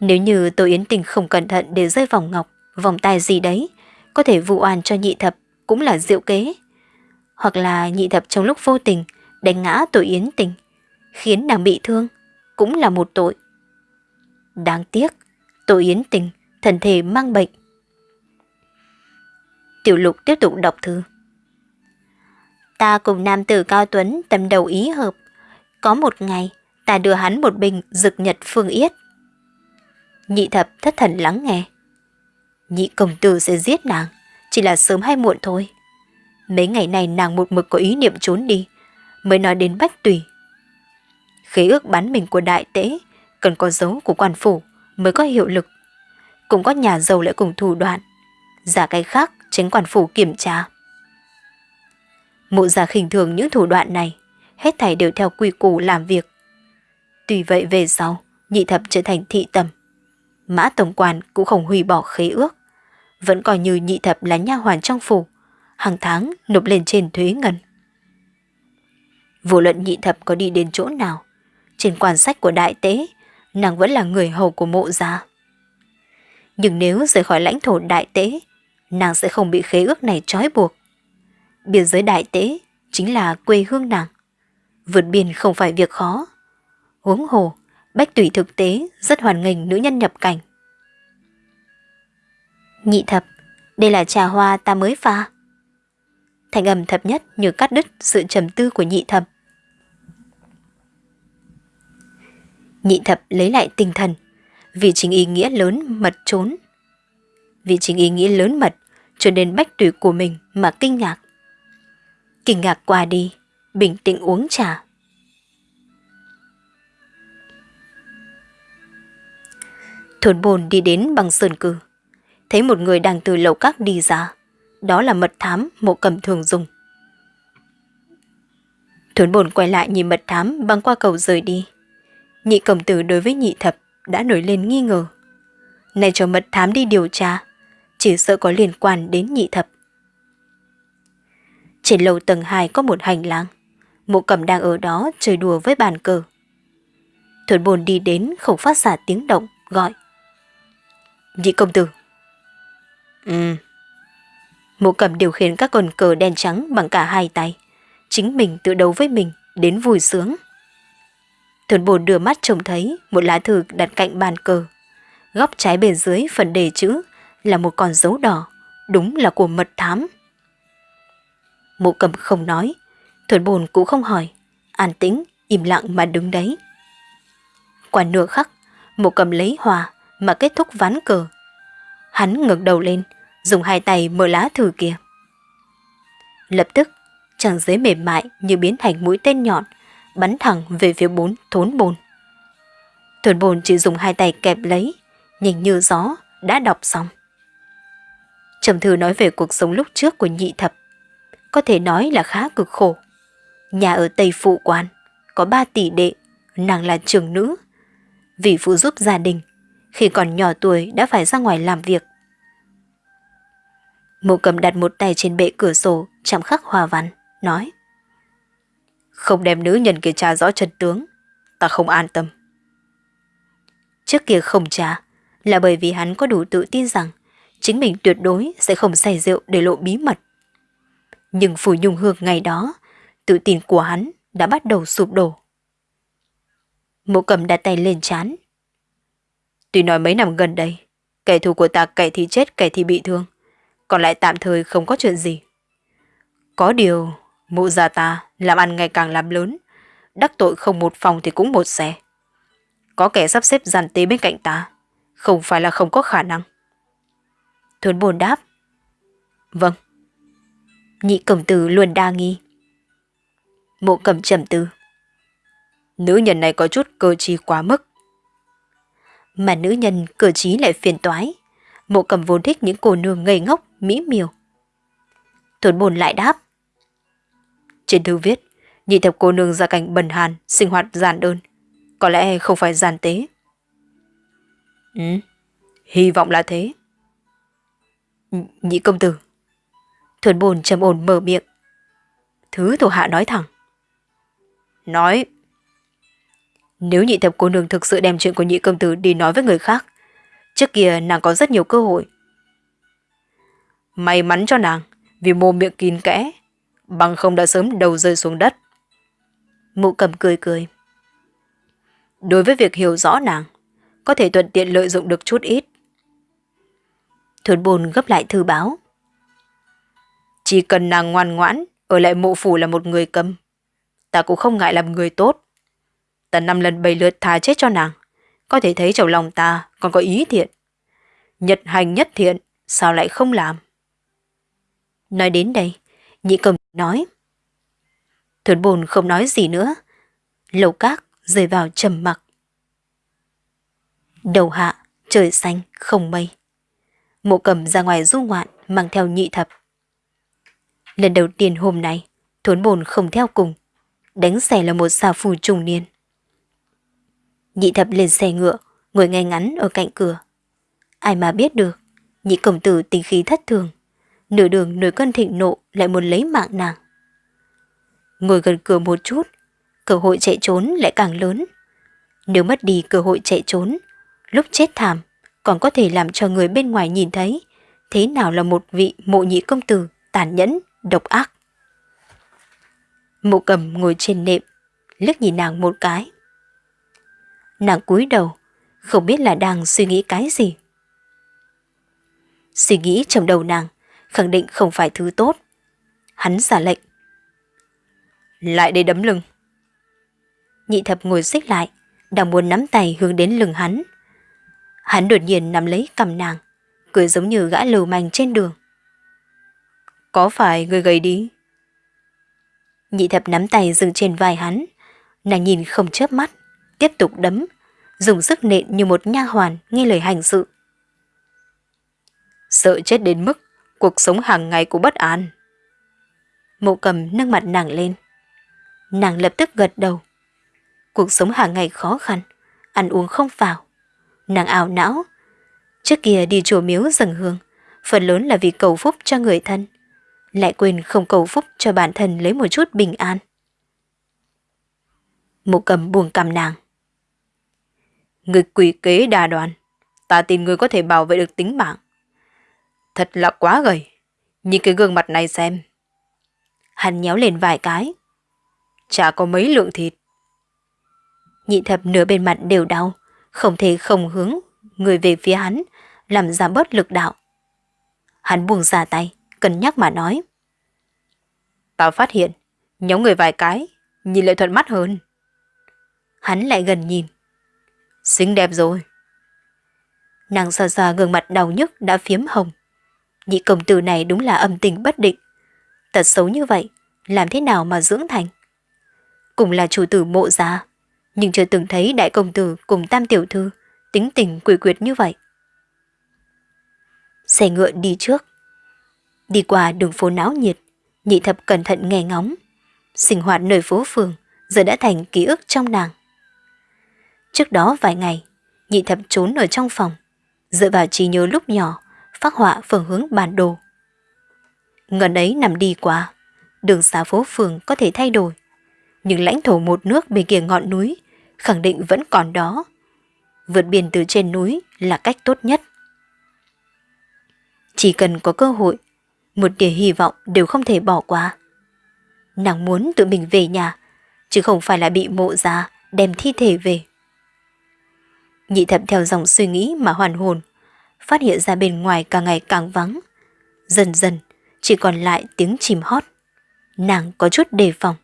Nếu như Tô Yến Tình không cẩn thận để rơi vòng ngọc, vòng tay gì đấy, có thể vụ oan cho nhị thập cũng là diệu kế hoặc là nhị thập trong lúc vô tình đánh ngã tội yến tình, khiến nàng bị thương, cũng là một tội. Đáng tiếc, tội yến tình, thần thể mang bệnh. Tiểu lục tiếp tục đọc thư. Ta cùng nam tử cao tuấn tâm đầu ý hợp. Có một ngày, ta đưa hắn một bình dực nhật phương yết. Nhị thập thất thần lắng nghe. Nhị công tử sẽ giết nàng, chỉ là sớm hay muộn thôi. Mấy ngày này nàng một mực có ý niệm trốn đi, mới nói đến bách tùy. Khế ước bán mình của đại tế, cần có dấu của quan phủ mới có hiệu lực. Cũng có nhà giàu lại cùng thủ đoạn. Giả cái khác, tránh quan phủ kiểm tra. Mụ già khinh thường những thủ đoạn này, hết thảy đều theo quy củ làm việc. Tuy vậy về sau, nhị thập trở thành thị tầm. Mã tổng quản cũng không hủy bỏ khế ước. Vẫn coi như nhị thập là nha hoàn trong phủ, hàng tháng nộp lên trên thuế ngân. Vô luận nhị thập có đi đến chỗ nào, trên quan sách của đại tế, nàng vẫn là người hầu của mộ gia. Nhưng nếu rời khỏi lãnh thổ đại tế, nàng sẽ không bị khế ước này trói buộc. Biên giới đại tế chính là quê hương nàng. Vượt biên không phải việc khó. Huống hồ, Bách Tùy thực tế rất hoàn nghênh nữ nhân nhập cảnh. Nhị thập, đây là trà hoa ta mới pha. Thành âm thập nhất như cắt đứt sự trầm tư của nhị thập. Nhị thập lấy lại tinh thần, vì chính ý nghĩa lớn mật trốn. Vì chính ý nghĩa lớn mật, cho nên bách tùy của mình mà kinh ngạc. Kinh ngạc qua đi, bình tĩnh uống trà. Thôn bồn đi đến bằng sơn cử, thấy một người đang từ lầu các đi ra. Đó là mật thám mộ cầm thường dùng. Thuấn bồn quay lại nhìn mật thám băng qua cầu rời đi. Nhị cầm tử đối với nhị thập đã nổi lên nghi ngờ. Này cho mật thám đi điều tra, chỉ sợ có liên quan đến nhị thập. Trên lầu tầng 2 có một hành lang. Mộ cầm đang ở đó chơi đùa với bàn cờ. Thuấn bồn đi đến không phát xả tiếng động, gọi. Nhị công tử. Ừ. Mộ cầm điều khiển các con cờ đen trắng bằng cả hai tay. Chính mình tự đấu với mình, đến vui sướng. Thuần bồn đưa mắt trông thấy một lá thư đặt cạnh bàn cờ. Góc trái bên dưới phần đề chữ là một con dấu đỏ, đúng là của mật thám. Mộ cầm không nói, thuần bồn cũng không hỏi, an tĩnh, im lặng mà đứng đấy. Qua nửa khắc, mộ cầm lấy hòa mà kết thúc ván cờ. Hắn ngẩng đầu lên, dùng hai tay mở lá thư kia. Lập tức, trang giấy mềm mại như biến thành mũi tên nhọn, bắn thẳng về phía bốn thốn bồn. Thốn bồn chỉ dùng hai tay kẹp lấy, nhìn như gió, đã đọc xong. Trầm thư nói về cuộc sống lúc trước của nhị thập. Có thể nói là khá cực khổ. Nhà ở Tây Phụ Quan, có ba tỷ đệ, nàng là trưởng nữ. Vì phụ giúp gia đình, khi còn nhỏ tuổi đã phải ra ngoài làm việc. Mộ cầm đặt một tay trên bệ cửa sổ, chạm khắc hòa văn, nói. Không đem nữ nhân kia tra rõ chân tướng, ta không an tâm. Trước kia không trả, là bởi vì hắn có đủ tự tin rằng chính mình tuyệt đối sẽ không say rượu để lộ bí mật. Nhưng Phủ Nhung Hương ngày đó, tự tin của hắn đã bắt đầu sụp đổ. Mộ cầm đặt tay lên chán. Tuy nói mấy năm gần đây, kẻ thù của ta kẻ thì chết kẻ thì bị thương, còn lại tạm thời không có chuyện gì. Có điều, mụ già ta làm ăn ngày càng làm lớn, đắc tội không một phòng thì cũng một xe. Có kẻ sắp xếp giàn tế bên cạnh ta, không phải là không có khả năng. Thuấn bồn đáp. Vâng. Nhị cẩm tử luôn đa nghi. Mộ cầm trầm tư. Nữ nhân này có chút cơ trí quá mức. Mà nữ nhân cơ trí lại phiền toái. Mộ cầm vốn thích những cô nương ngây ngốc, mỹ miều. Thuấn bồn lại đáp. Trên thư viết, nhị thập cô nương gia cảnh bần hàn, sinh hoạt giản đơn. Có lẽ không phải giản tế. Ừ, hy vọng là thế. Nhị công tử. Thuần bồn trầm ổn mở miệng. Thứ thủ hạ nói thẳng. Nói. Nếu nhị thập cô nương thực sự đem chuyện của nhị công tử đi nói với người khác, trước kia nàng có rất nhiều cơ hội. May mắn cho nàng, vì mồm miệng kín kẽ, bằng không đã sớm đầu rơi xuống đất. Mụ cầm cười cười. Đối với việc hiểu rõ nàng, có thể thuận tiện lợi dụng được chút ít. Thuần bồn gấp lại thư báo. Chỉ cần nàng ngoan ngoãn, ở lại mộ phủ là một người cầm Ta cũng không ngại làm người tốt. Ta năm lần bảy lượt thà chết cho nàng. Có thể thấy trong lòng ta còn có ý thiện. Nhật hành nhất thiện, sao lại không làm? Nói đến đây, nhị cầm nói. thuấn bồn không nói gì nữa. Lầu các rơi vào trầm mặc. Đầu hạ, trời xanh, không mây. Mộ cầm ra ngoài du ngoạn mang theo nhị thập. Lần đầu tiên hôm nay, thuấn bồn không theo cùng. Đánh xẻ là một xà phù trùng niên. Nhị thập lên xe ngựa, ngồi ngay ngắn ở cạnh cửa. Ai mà biết được, nhị công tử tình khí thất thường. Nửa đường nổi cơn thịnh nộ lại muốn lấy mạng nàng. Ngồi gần cửa một chút, cơ hội chạy trốn lại càng lớn. Nếu mất đi cơ hội chạy trốn, lúc chết thảm, còn có thể làm cho người bên ngoài nhìn thấy thế nào là một vị mộ nhị công tử tàn nhẫn, độc ác. Mộ cầm ngồi trên nệm, liếc nhìn nàng một cái. Nàng cúi đầu, không biết là đang suy nghĩ cái gì. Suy nghĩ trong đầu nàng, khẳng định không phải thứ tốt. Hắn giả lệnh. Lại đây đấm lưng. Nhị thập ngồi xích lại, đang muốn nắm tay hướng đến lưng hắn. Hắn đột nhiên nắm lấy cầm nàng, cười giống như gã lưu manh trên đường. Có phải người gầy đi? Nhị thập nắm tay dừng trên vai hắn, nàng nhìn không chớp mắt, tiếp tục đấm, dùng sức nện như một nha hoàn nghe lời hành sự. Sợ chết đến mức cuộc sống hàng ngày của bất an. Mộ cầm nâng mặt nàng lên. Nàng lập tức gật đầu. Cuộc sống hàng ngày khó khăn, ăn uống không vào. Nàng ảo não. Trước kia đi chùa miếu dâng hương, phần lớn là vì cầu phúc cho người thân. Lại quên không cầu phúc cho bản thân lấy một chút bình an. Mộ cầm buồn cầm nàng. Người quỷ kế đa đoàn, ta tin người có thể bảo vệ được tính mạng. Thật là quá gầy, nhìn cái gương mặt này xem. Hắn nhéo lên vài cái. Chả có mấy lượng thịt. Nhị thập nửa bên mặt đều đau, không thể không hướng người về phía hắn, làm giảm bớt lực đạo. Hắn buông ra tay, cân nhắc mà nói. Tao phát hiện, nhóm người vài cái, nhìn lại thuận mắt hơn. Hắn lại gần nhìn. Xinh đẹp rồi. Nàng xa xa gương mặt đau nhức đã phiếm hồng. Nhị công tử này đúng là âm tình bất định. Tật xấu như vậy, làm thế nào mà dưỡng thành? Cùng là chủ tử mộ gia, nhưng chưa từng thấy đại công tử cùng tam tiểu thư tính tình quỷ quyệt như vậy. Xe ngựa đi trước. Đi qua đường phố náo nhiệt, nhị thập cẩn thận nghe ngóng. Sinh hoạt nơi phố phường giờ đã thành ký ức trong nàng. Trước đó vài ngày, nhị thập trốn ở trong phòng, dựa vào trí nhớ lúc nhỏ, phát họa phương hướng bản đồ. Ngần ấy nằm đi qua, đường xá phố phường có thể thay đổi, nhưng lãnh thổ một nước bên kia ngọn núi khẳng định vẫn còn đó. Vượt biển từ trên núi là cách tốt nhất. Chỉ cần có cơ hội, một tia hy vọng đều không thể bỏ qua. Nàng muốn tự mình về nhà, chứ không phải là bị mộ già đem thi thể về. Nhị thập theo dòng suy nghĩ mà hoàn hồn, phát hiện ra bên ngoài càng ngày càng vắng. Dần dần, chỉ còn lại tiếng chìm hót. Nàng có chút đề phòng.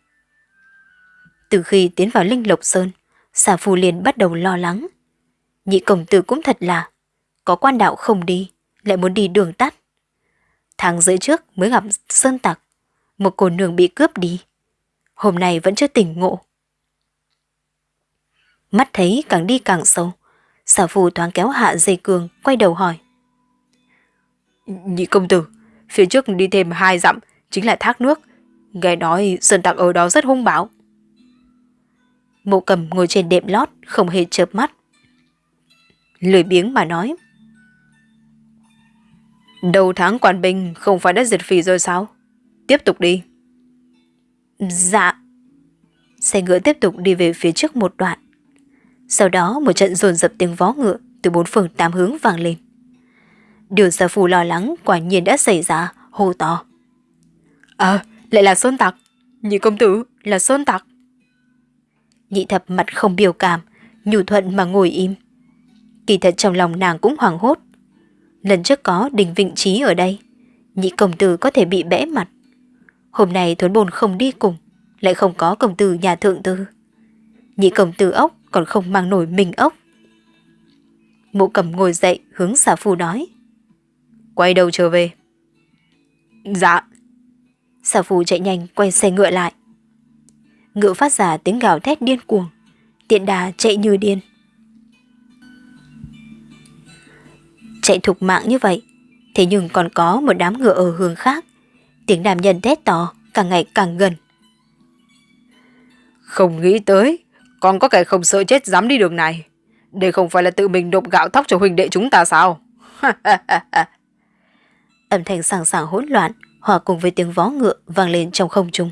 Từ khi tiến vào Linh Lộc Sơn, xà phù liền bắt đầu lo lắng. Nhị công tử cũng thật là, có quan đạo không đi, lại muốn đi đường tắt. Tháng rưỡi trước mới gặp Sơn Tặc, một cô nương bị cướp đi. Hôm nay vẫn chưa tỉnh ngộ. Mắt thấy càng đi càng sâu, xà phù thoáng kéo hạ dây cường, quay đầu hỏi. Nhị công tử, phía trước đi thêm hai dặm, chính là thác nước. Nghe nói Sơn Tặc ở đó rất hung bạo. Mộ cầm ngồi trên đệm lót, không hề chớp mắt. Lười biếng mà nói. Đầu tháng quản binh không phải đã diệt phỉ rồi sao? Tiếp tục đi. Dạ. Xe ngựa tiếp tục đi về phía trước một đoạn. Sau đó một trận dồn dập tiếng vó ngựa từ bốn phương tám hướng vang lên. Điều gia phù lo lắng quả nhiên đã xảy ra, hô to. Ờ, lại là Sơn Tặc. Nhị công tử là Sơn Tặc. Nhị thập mặt không biểu cảm, nhủ thuận mà ngồi im. Kỳ thật trong lòng nàng cũng hoảng hốt. Lần trước có đình vịnh trí ở đây, nhị công tử có thể bị bẽ mặt. Hôm nay Thuấn Bồn không đi cùng, lại không có công tử nhà thượng tư. Nhị công tử ốc còn không mang nổi mình ốc. Mộ cầm ngồi dậy hướng xà phu nói. Quay đầu trở về. Dạ. Xà phu chạy nhanh quay xe ngựa lại. Ngựa phát ra tiếng gào thét điên cuồng. Tiện đà chạy như điên. Chạy thục mạng như vậy, thế nhưng còn có một đám ngựa ở hướng khác. Tiếng đàm nhân thét to, càng ngày càng gần. Không nghĩ tới, còn có kẻ không sợ chết dám đi đường này. Đây không phải là tự mình đục gạo thóc cho huynh đệ chúng ta sao? Âm thanh sảng sảng hỗn loạn, hòa cùng với tiếng vó ngựa vang lên trong không trung.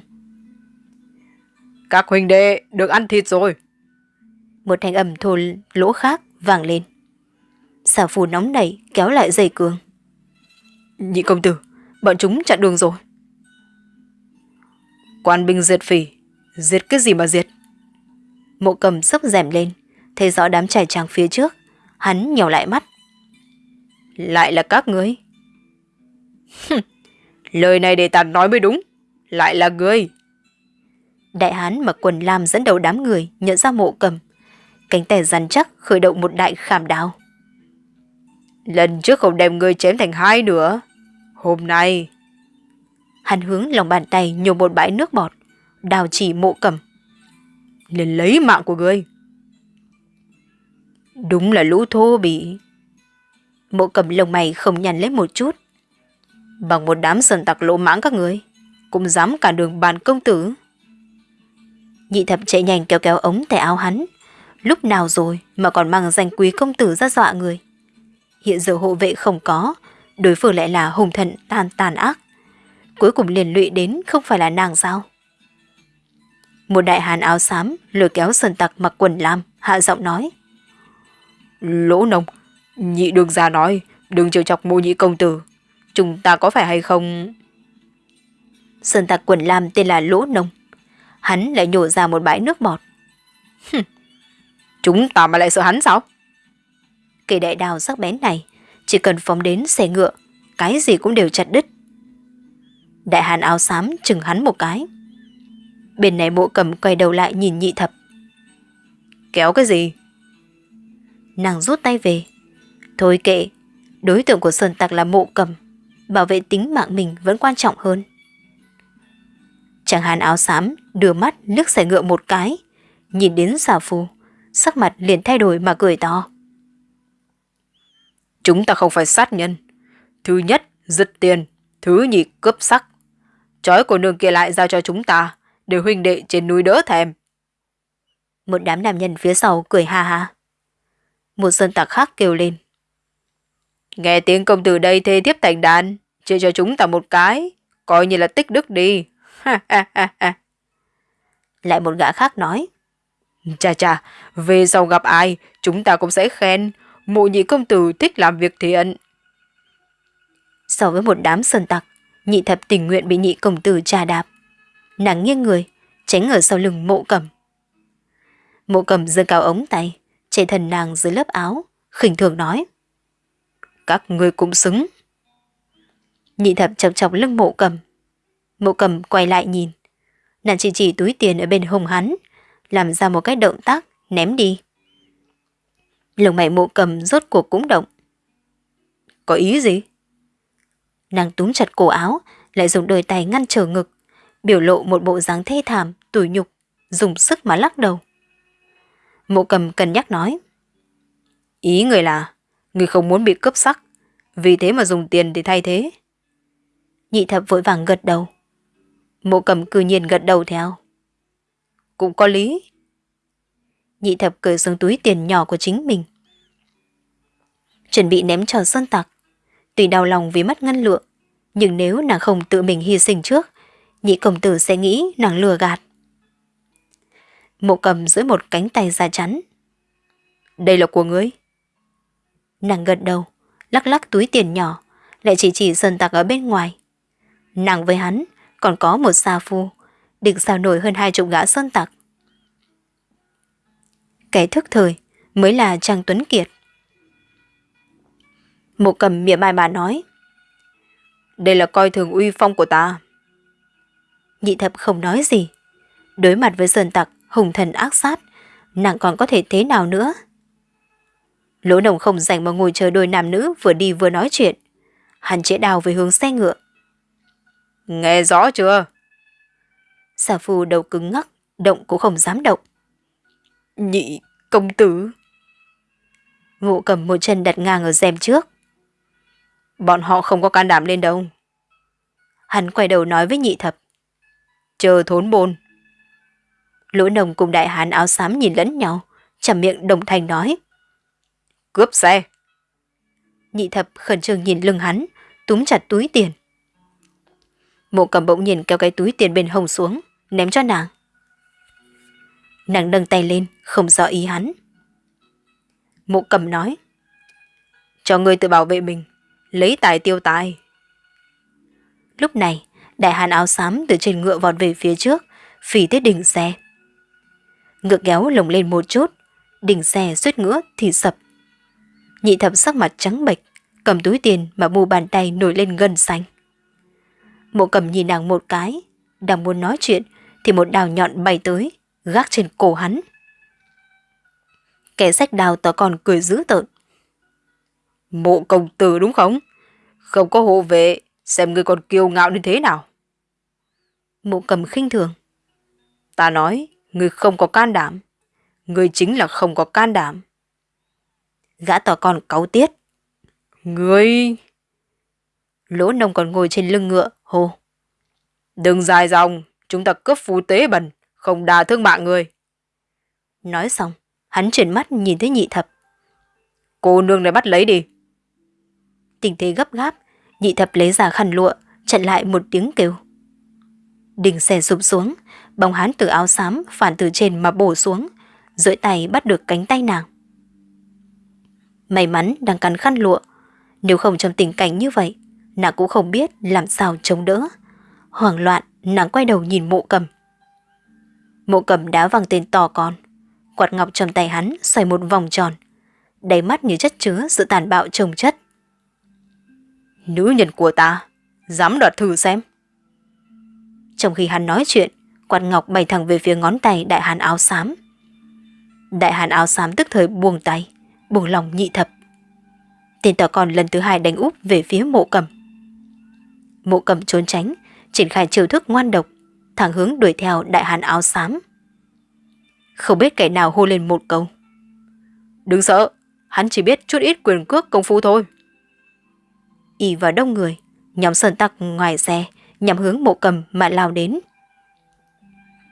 Các huynh đệ được ăn thịt rồi. Một thanh âm thô lỗ khác vang lên. Xà phù nóng nảy kéo lại dây cương. Nhị công tử, bọn chúng chặn đường rồi. Quan binh diệt phỉ, diệt cái gì mà diệt? Mộ cầm sốc rèm lên, thấy rõ đám trải tràng phía trước, hắn nhỏ lại mắt. Lại là các ngươi. Lời này để ta nói mới đúng, lại là ngươi. Đại hán mặc quần lam dẫn đầu đám người nhận ra mộ cầm. Cánh tay rắn chắc khởi động một đại khảm đao. Lần trước không đem ngươi chém thành hai nữa. Hôm nay... Hắn hướng lòng bàn tay nhổ một bãi nước bọt, đào chỉ mộ cầm. Lên lấy mạng của ngươi. Đúng là lũ thô bỉ. Mộ cầm lồng mày không nhằn lấy một chút. Bằng một đám sơn tặc lỗ mãng các người, cũng dám cản đường bàn công tử. Nhị thập chạy nhanh kéo kéo ống tay áo hắn. Lúc nào rồi mà còn mang danh quý công tử ra dọa người. Hiện giờ hộ vệ không có, đối phương lại là hùng thần tàn tàn ác. Cuối cùng liền lụy đến không phải là nàng sao? Một đại hàn áo xám lôi kéo sơn tặc mặc quần lam, hạ giọng nói. Lỗ nông, nhị đường già nói, đừng trêu chọc mô nhị công tử. Chúng ta có phải hay không... Sơn tặc quần lam tên là Lỗ Nông. Hắn lại nhổ ra một bãi nước bọt. Chúng ta mà lại sợ hắn sao? Cây đại đào sắc bén này, chỉ cần phóng đến xe ngựa, cái gì cũng đều chặt đứt. Đại hàn áo xám chừng hắn một cái. Bên này mộ cầm quay đầu lại nhìn nhị thập. Kéo cái gì? Nàng rút tay về. Thôi kệ, đối tượng của Sơn Tặc là mộ cầm. Bảo vệ tính mạng mình vẫn quan trọng hơn. Chàng hàn áo xám đưa mắt nước xe ngựa một cái. Nhìn đến xà phù, sắc mặt liền thay đổi mà cười to. Chúng ta không phải sát nhân. Thứ nhất, giật tiền. Thứ nhì, cướp sắc. Chói của nương kia lại giao cho chúng ta, để huynh đệ trên núi đỡ thèm. Một đám nam nhân phía sau cười ha ha. Một dân tặc khác kêu lên. Nghe tiếng công tử đây thê tiếp thành đàn, chia cho chúng ta một cái, coi như là tích đức đi. Lại một gã khác nói. Chà chà, về sau gặp ai, chúng ta cũng sẽ khen, mộ nhị công tử thích làm việc thiện. So với một đám sơn tặc, nhị thập tình nguyện bị nhị công tử trà đạp. Nàng nghiêng người, tránh ở sau lưng mộ cầm. Mộ cầm giơ cao ống tay, che thần nàng dưới lớp áo, khinh thường nói. Các người cũng xứng. Nhị thập chọc chọc lưng mộ cầm. Mộ cầm quay lại nhìn. Nàng chỉ chỉ túi tiền ở bên hông hắn, làm ra một cái động tác, ném đi. Lồng mày mộ cầm rốt cuộc cũng động. Có ý gì? Nàng túm chặt cổ áo, lại dùng đôi tay ngăn trở ngực, biểu lộ một bộ dáng thê thảm, tủi nhục, dùng sức mà lắc đầu. Mộ cầm cân nhắc nói. Ý người là, người không muốn bị cướp sắc, vì thế mà dùng tiền để thay thế. Nhị thập vội vàng gật đầu. Mộ cầm cư nhiên gật đầu theo. Cũng có lý. Nhị thập cởi xuống túi tiền nhỏ của chính mình. Chuẩn bị ném cho sơn tặc. Tuy đau lòng vì mất ngân lượng, nhưng nếu nàng không tự mình hy sinh trước, nhị công tử sẽ nghĩ nàng lừa gạt. Mộ cầm dưới một cánh tay ra chắn. Đây là của ngươi. Nàng gật đầu, lắc lắc túi tiền nhỏ, lại chỉ chỉ sơn tạc ở bên ngoài. Nàng với hắn còn có một xa phu, định sao nổi hơn hai chục gã sơn tặc. Kẻ thức thời mới là Trang Tuấn Kiệt. Mộ cầm miệng mai mà nói. Đây là coi thường uy phong của ta. Nhị thập không nói gì. Đối mặt với sơn tặc, hùng thần ác sát, nàng còn có thể thế nào nữa? Lỗ đồng không dành mà ngồi chờ đôi nam nữ vừa đi vừa nói chuyện. Hắn chĩa đào về hướng xe ngựa. Nghe rõ chưa? Xà phu đầu cứng ngắc, động cũng không dám động. Nhị công tử. Ngộ cầm một chân đặt ngang ở rèm trước. Bọn họ không có can đảm lên đâu. Hắn quay đầu nói với nhị thập. Chờ thốn bồn. Lỗ nồng cùng đại hán áo xám nhìn lẫn nhau, chầm miệng đồng thanh nói. Cướp xe. Nhị thập khẩn trương nhìn lưng hắn, túm chặt túi tiền. Mộ cầm bỗng nhìn kéo cái túi tiền bên hông xuống, ném cho nàng. Nàng nâng tay lên, không rõ ý hắn. Mộ cầm nói. Cho ngươi tự bảo vệ mình, lấy tài tiêu tài. Lúc này, đại hàn áo xám từ trên ngựa vọt về phía trước, phỉ tới đỉnh xe. Ngựa kéo lồng lên một chút, đỉnh xe suýt ngựa thì sập. Nhị thập sắc mặt trắng bệch, cầm túi tiền mà mu bàn tay nổi lên gần xanh. Mộ cầm nhìn nàng một cái, đang muốn nói chuyện thì một đào nhọn bay tới, gác trên cổ hắn. Kẻ sách đào tỏ còn cười dữ tợn. Mộ công tử đúng không? Không có hộ vệ, xem ngươi còn kiêu ngạo như thế nào. Mộ cầm khinh thường. Ta nói, ngươi không có can đảm. Ngươi chính là không có can đảm. Gã tỏ còn cáu tiết. Ngươi... Lỗ nông còn ngồi trên lưng ngựa, hô. Đừng dài dòng, chúng ta cướp phú tế bẩn, không đà thương mạng người. Nói xong, hắn chuyển mắt nhìn thấy nhị thập. Cô nương này bắt lấy đi. Tình thế gấp gáp, nhị thập lấy ra khăn lụa, chặn lại một tiếng kêu. Đình xe sụp xuống, bóng hắn từ áo xám phản từ trên mà bổ xuống, duỗi tay bắt được cánh tay nàng. May mắn đang cắn khăn lụa, nếu không trong tình cảnh như vậy, nàng cũng không biết làm sao chống đỡ. Hoảng loạn, nàng quay đầu nhìn mộ cầm. Mộ cầm đá văng tên to con, quạt ngọc trong tay hắn xoay một vòng tròn, đầy mắt như chất chứa sự tàn bạo trồng chất. Nữ nhân của ta, dám đoạt thử xem. Trong khi hắn nói chuyện, quạt ngọc bay thẳng về phía ngón tay đại hàn áo xám. Đại hàn áo xám tức thời buông tay, buông lòng nhị thập. Tên tỏ con lần thứ hai đánh úp về phía mộ cầm. Mộ cầm trốn tránh, triển khai chiêu thức ngoan độc, thẳng hướng đuổi theo đại hàn áo xám. Không biết kẻ nào hô lên một câu. Đừng sợ, hắn chỉ biết chút ít quyền cước công phu thôi ỉ vào đông người, nhóm sơn tặc ngoài xe, nhằm hướng mộ cầm mà lao đến.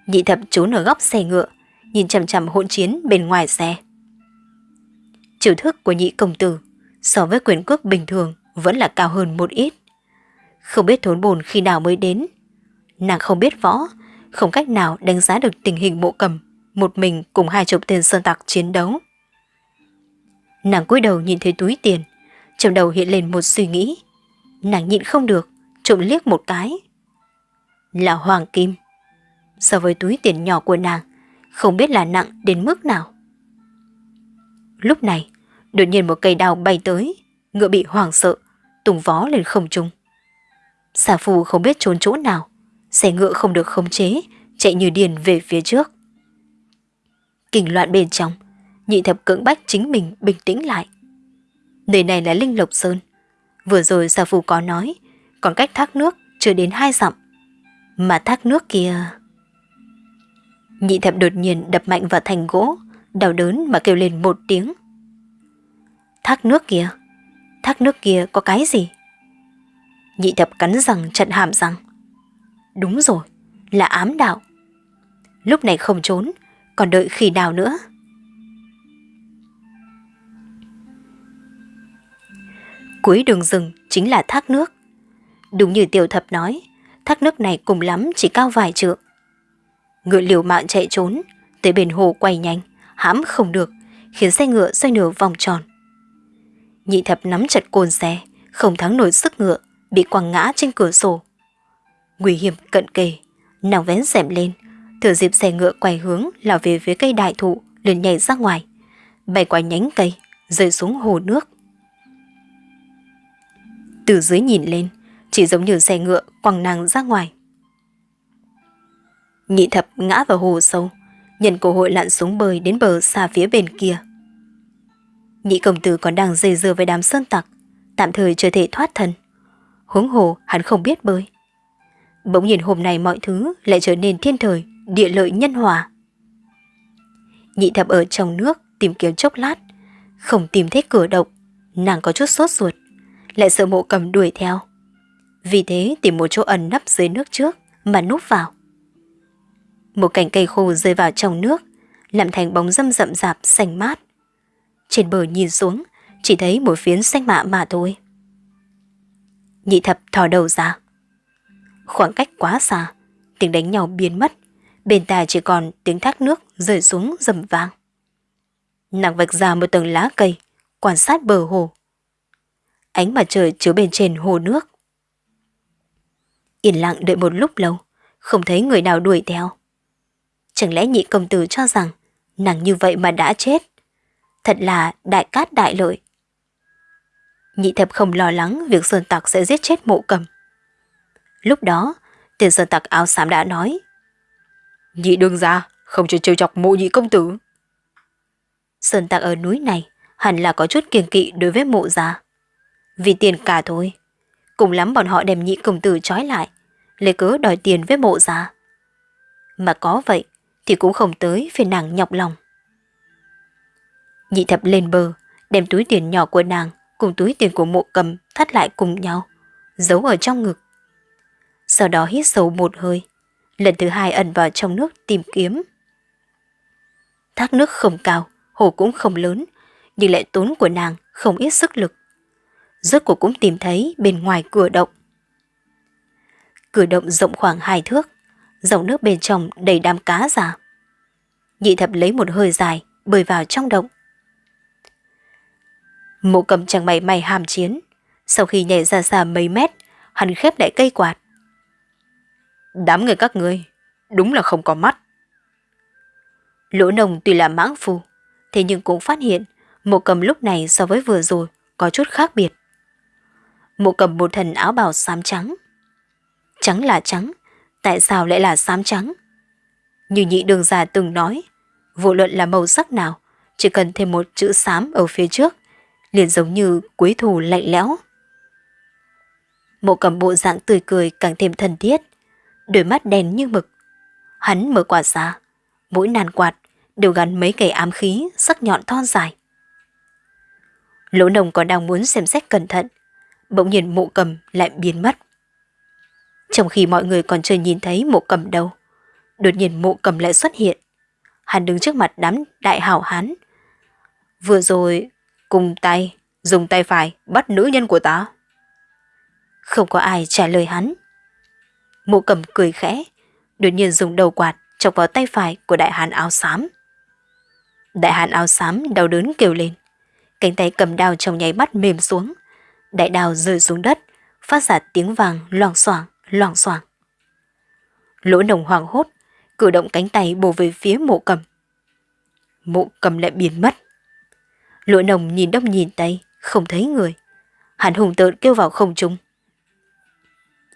Nhị thập trốn ở góc xe ngựa, nhìn chằm chằm hỗn chiến bên ngoài xe. Chiều thức của nhị công tử so với quyền cước bình thường vẫn là cao hơn một ít. Không biết thốn bồn khi nào mới đến. Nàng không biết võ, không cách nào đánh giá được tình hình mộ cầm, một mình cùng hai chục tên sơn tặc chiến đấu. Nàng cúi đầu nhìn thấy túi tiền, trong đầu hiện lên một suy nghĩ. Nàng nhịn không được, trộm liếc một cái. Là hoàng kim. So với túi tiền nhỏ của nàng, không biết là nặng đến mức nào. Lúc này, đột nhiên một cây đao bay tới, ngựa bị hoảng sợ, tùng vó lên không trung. Xà phù không biết trốn chỗ nào, xe ngựa không được khống chế, chạy như điên về phía trước. Kinh loạn bên trong, nhị thập cưỡng bách chính mình bình tĩnh lại. Nơi này là Linh Lộc Sơn. Vừa rồi xà phù có nói, còn cách thác nước chưa đến hai dặm. Mà thác nước kia... Nhị thập đột nhiên đập mạnh vào thành gỗ, đau đớn mà kêu lên một tiếng. Thác nước kia, thác nước kia có cái gì? Nhị thập cắn răng chặn hàm răng. Đúng rồi, là ám đạo. Lúc này không trốn, còn đợi khi nào nữa? Cuối đường rừng chính là thác nước. Đúng như tiểu thập nói, thác nước này cùng lắm chỉ cao vài trượng. Ngựa liều mạng chạy trốn, tới bên hồ quay nhanh, hãm không được, khiến xe ngựa xoay nửa vòng tròn. Nhị thập nắm chặt côn xe, không thắng nổi sức ngựa, bị quăng ngã trên cửa sổ. Nguy hiểm cận kề, nàng vén rèm lên, thừa dịp xe ngựa quay hướng lao về phía cây đại thụ, liền nhảy ra ngoài, bay qua nhánh cây, rơi xuống hồ nước. Từ dưới nhìn lên, chỉ giống như xe ngựa quăng nàng ra ngoài. Nhị thập ngã vào hồ sâu, nhận cơ hội lặn xuống bơi đến bờ xa phía bên kia. Nhị công tử còn đang dây dưa với đám sơn tặc, tạm thời chưa thể thoát thân. Huống hồ hắn không biết bơi. Bỗng nhìn hôm nay mọi thứ lại trở nên thiên thời, địa lợi nhân hòa. Nhị thập ở trong nước tìm kiếm chốc lát, không tìm thấy cửa động, nàng có chút sốt ruột, lại sợ mộ cầm đuổi theo. Vì thế tìm một chỗ ẩn nấp dưới nước trước mà núp vào. Một cành cây khô rơi vào trong nước, làm thành bóng dâm rậm rạp xanh mát. Trên bờ nhìn xuống, chỉ thấy một phiến xanh mạ mà thôi. Nhị thập thò đầu ra. Khoảng cách quá xa, tiếng đánh nhau biến mất, bên tai chỉ còn tiếng thác nước rơi xuống rầm vang. Nàng vạch ra một tầng lá cây, quan sát bờ hồ. Ánh mặt trời chiếu bên trên hồ nước. Yên lặng đợi một lúc lâu, không thấy người nào đuổi theo. Chẳng lẽ nhị công tử cho rằng nàng như vậy mà đã chết? Thật là đại cát đại lợi. Nhị thập không lo lắng việc sơn tặc sẽ giết chết mộ cầm. Lúc đó, tiền sơn tặc áo xám đã nói. Nhị đương ra, không cho trêu chọc mộ nhị công tử. Sơn tặc ở núi này hẳn là có chút kiêng kỵ đối với mộ gia. Vì tiền cả thôi. Cùng lắm bọn họ đem nhị công tử trói lại, lấy cớ đòi tiền với mộ già. Mà có vậy thì cũng không tới phiền nàng nhọc lòng. Nhị thập lên bờ, đem túi tiền nhỏ của nàng cùng túi tiền của mộ cầm thắt lại cùng nhau, giấu ở trong ngực. Sau đó hít sâu một hơi, lần thứ hai ẩn vào trong nước tìm kiếm. Thác nước không cao, hồ cũng không lớn, nhưng lại tốn của nàng không ít sức lực. Rốt cuộc cũng tìm thấy bên ngoài cửa động. Cửa động rộng khoảng hai thước, dòng nước bên trong đầy đám cá già. Nhị thập lấy một hơi dài, bơi vào trong động. Mộ cầm chẳng mày mày hàm chiến. Sau khi nhảy ra xa mấy mét, hắn khép lại cây quạt. Đám người các ngươi, đúng là không có mắt. Lỗ nồng tuy là mãng phù thế nhưng cũng phát hiện mộ cầm lúc này so với vừa rồi có chút khác biệt mụ cầm một thần áo bào xám trắng. Trắng là trắng, tại sao lại là xám trắng? Như nhị đường già từng nói, vô luận là màu sắc nào, chỉ cần thêm một chữ xám ở phía trước, liền giống như cuối thù lạnh lẽo. Mộ cầm bộ dạng tươi cười càng thêm thân thiết, đôi mắt đen như mực. Hắn mở quả ra, mỗi nàn quạt đều gắn mấy cây ám khí sắc nhọn thon dài. Lỗ nồng còn đang muốn xem xét cẩn thận, bỗng nhiên mộ cầm lại biến mất. Trong khi mọi người còn chưa nhìn thấy mộ cầm đâu, đột nhiên mộ cầm lại xuất hiện. Hắn đứng trước mặt đám đại hảo hán. Vừa rồi, cùng tay, dùng tay phải bắt nữ nhân của ta. Không có ai trả lời hắn. Mộ cầm cười khẽ, đột nhiên dùng đầu quạt chọc vào tay phải của đại hán áo xám. Đại hán áo xám đau đớn kêu lên. Cánh tay cầm đao trong nháy mắt mềm xuống. Đại đào rơi xuống đất, phát ra tiếng vàng loảng xoảng, loảng xoảng. Lỗ nồng hoảng hốt, cử động cánh tay bổ về phía mộ cầm. Mộ cầm lại biến mất. Lỗ nồng nhìn đông nhìn tây, không thấy người. Hàn hùng tợn kêu vào không trung.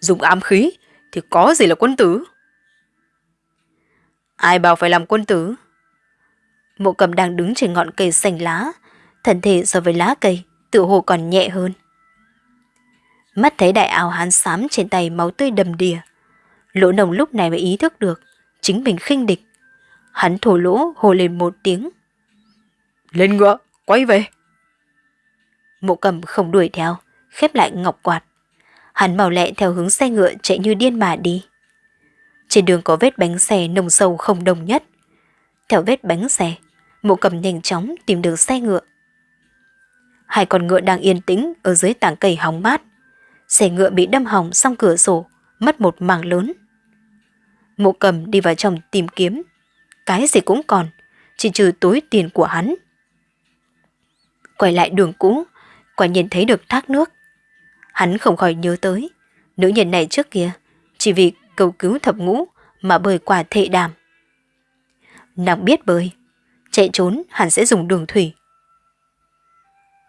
Dùng ám khí thì có gì là quân tử? Ai bảo phải làm quân tử? Mộ cầm đang đứng trên ngọn cây xanh lá, thân thể so với lá cây, tự hồ còn nhẹ hơn. Mắt thấy đại áo hán xám trên tay máu tươi đầm đìa. Lỗ nồng lúc này mới ý thức được, chính mình khinh địch. Hắn thổ lỗ hồ lên một tiếng. Lên ngựa, quay về. Mộ cầm không đuổi theo, khép lại ngọc quạt. Hắn màu lẹ theo hướng xe ngựa chạy như điên mà đi. Trên đường có vết bánh xe nồng sâu không đồng nhất. Theo vết bánh xe, mộ cầm nhanh chóng tìm được xe ngựa. Hai con ngựa đang yên tĩnh ở dưới tảng cây hóng mát. Xe ngựa bị đâm hỏng xong cửa sổ, mất một mảng lớn. Mộ cầm đi vào trong tìm kiếm. Cái gì cũng còn, chỉ trừ túi tiền của hắn. Quay lại đường cũ, quả nhiên thấy được thác nước. Hắn không khỏi nhớ tới, nữ nhân này trước kia, chỉ vì cầu cứu thập ngũ mà bơi qua thệ đàm. Nàng biết bơi, chạy trốn hắn sẽ dùng đường thủy.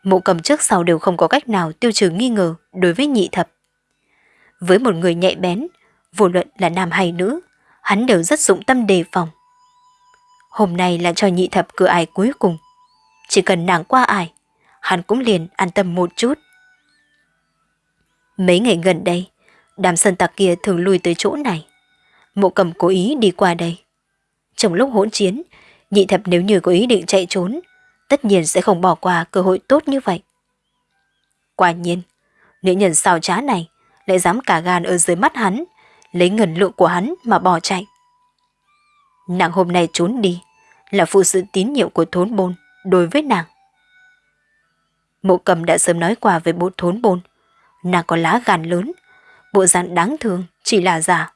Mộ cầm trước sau đều không có cách nào tiêu trừ nghi ngờ đối với nhị thập. Với một người nhạy bén, vô luận là nam hay nữ, hắn đều rất dụng tâm đề phòng. Hôm nay là cho nhị thập cửa ải cuối cùng. Chỉ cần nàng qua ải, hắn cũng liền an tâm một chút. Mấy ngày gần đây, đám sơn tặc kia thường lui tới chỗ này. Mộ cầm cố ý đi qua đây. Trong lúc hỗn chiến, nhị thập nếu như có ý định chạy trốn, tất nhiên sẽ không bỏ qua cơ hội tốt như vậy. Quả nhiên, nữ nhân xào trá này lại dám cả gan ở dưới mắt hắn, lấy ngần lượng của hắn mà bỏ chạy. Nàng hôm nay trốn đi, là phụ sự tín nhiệm của thốn bôn đối với nàng. Mộ cầm đã sớm nói qua về bộ thốn bôn, nàng có lá gan lớn, bộ dạng đáng thương chỉ là giả.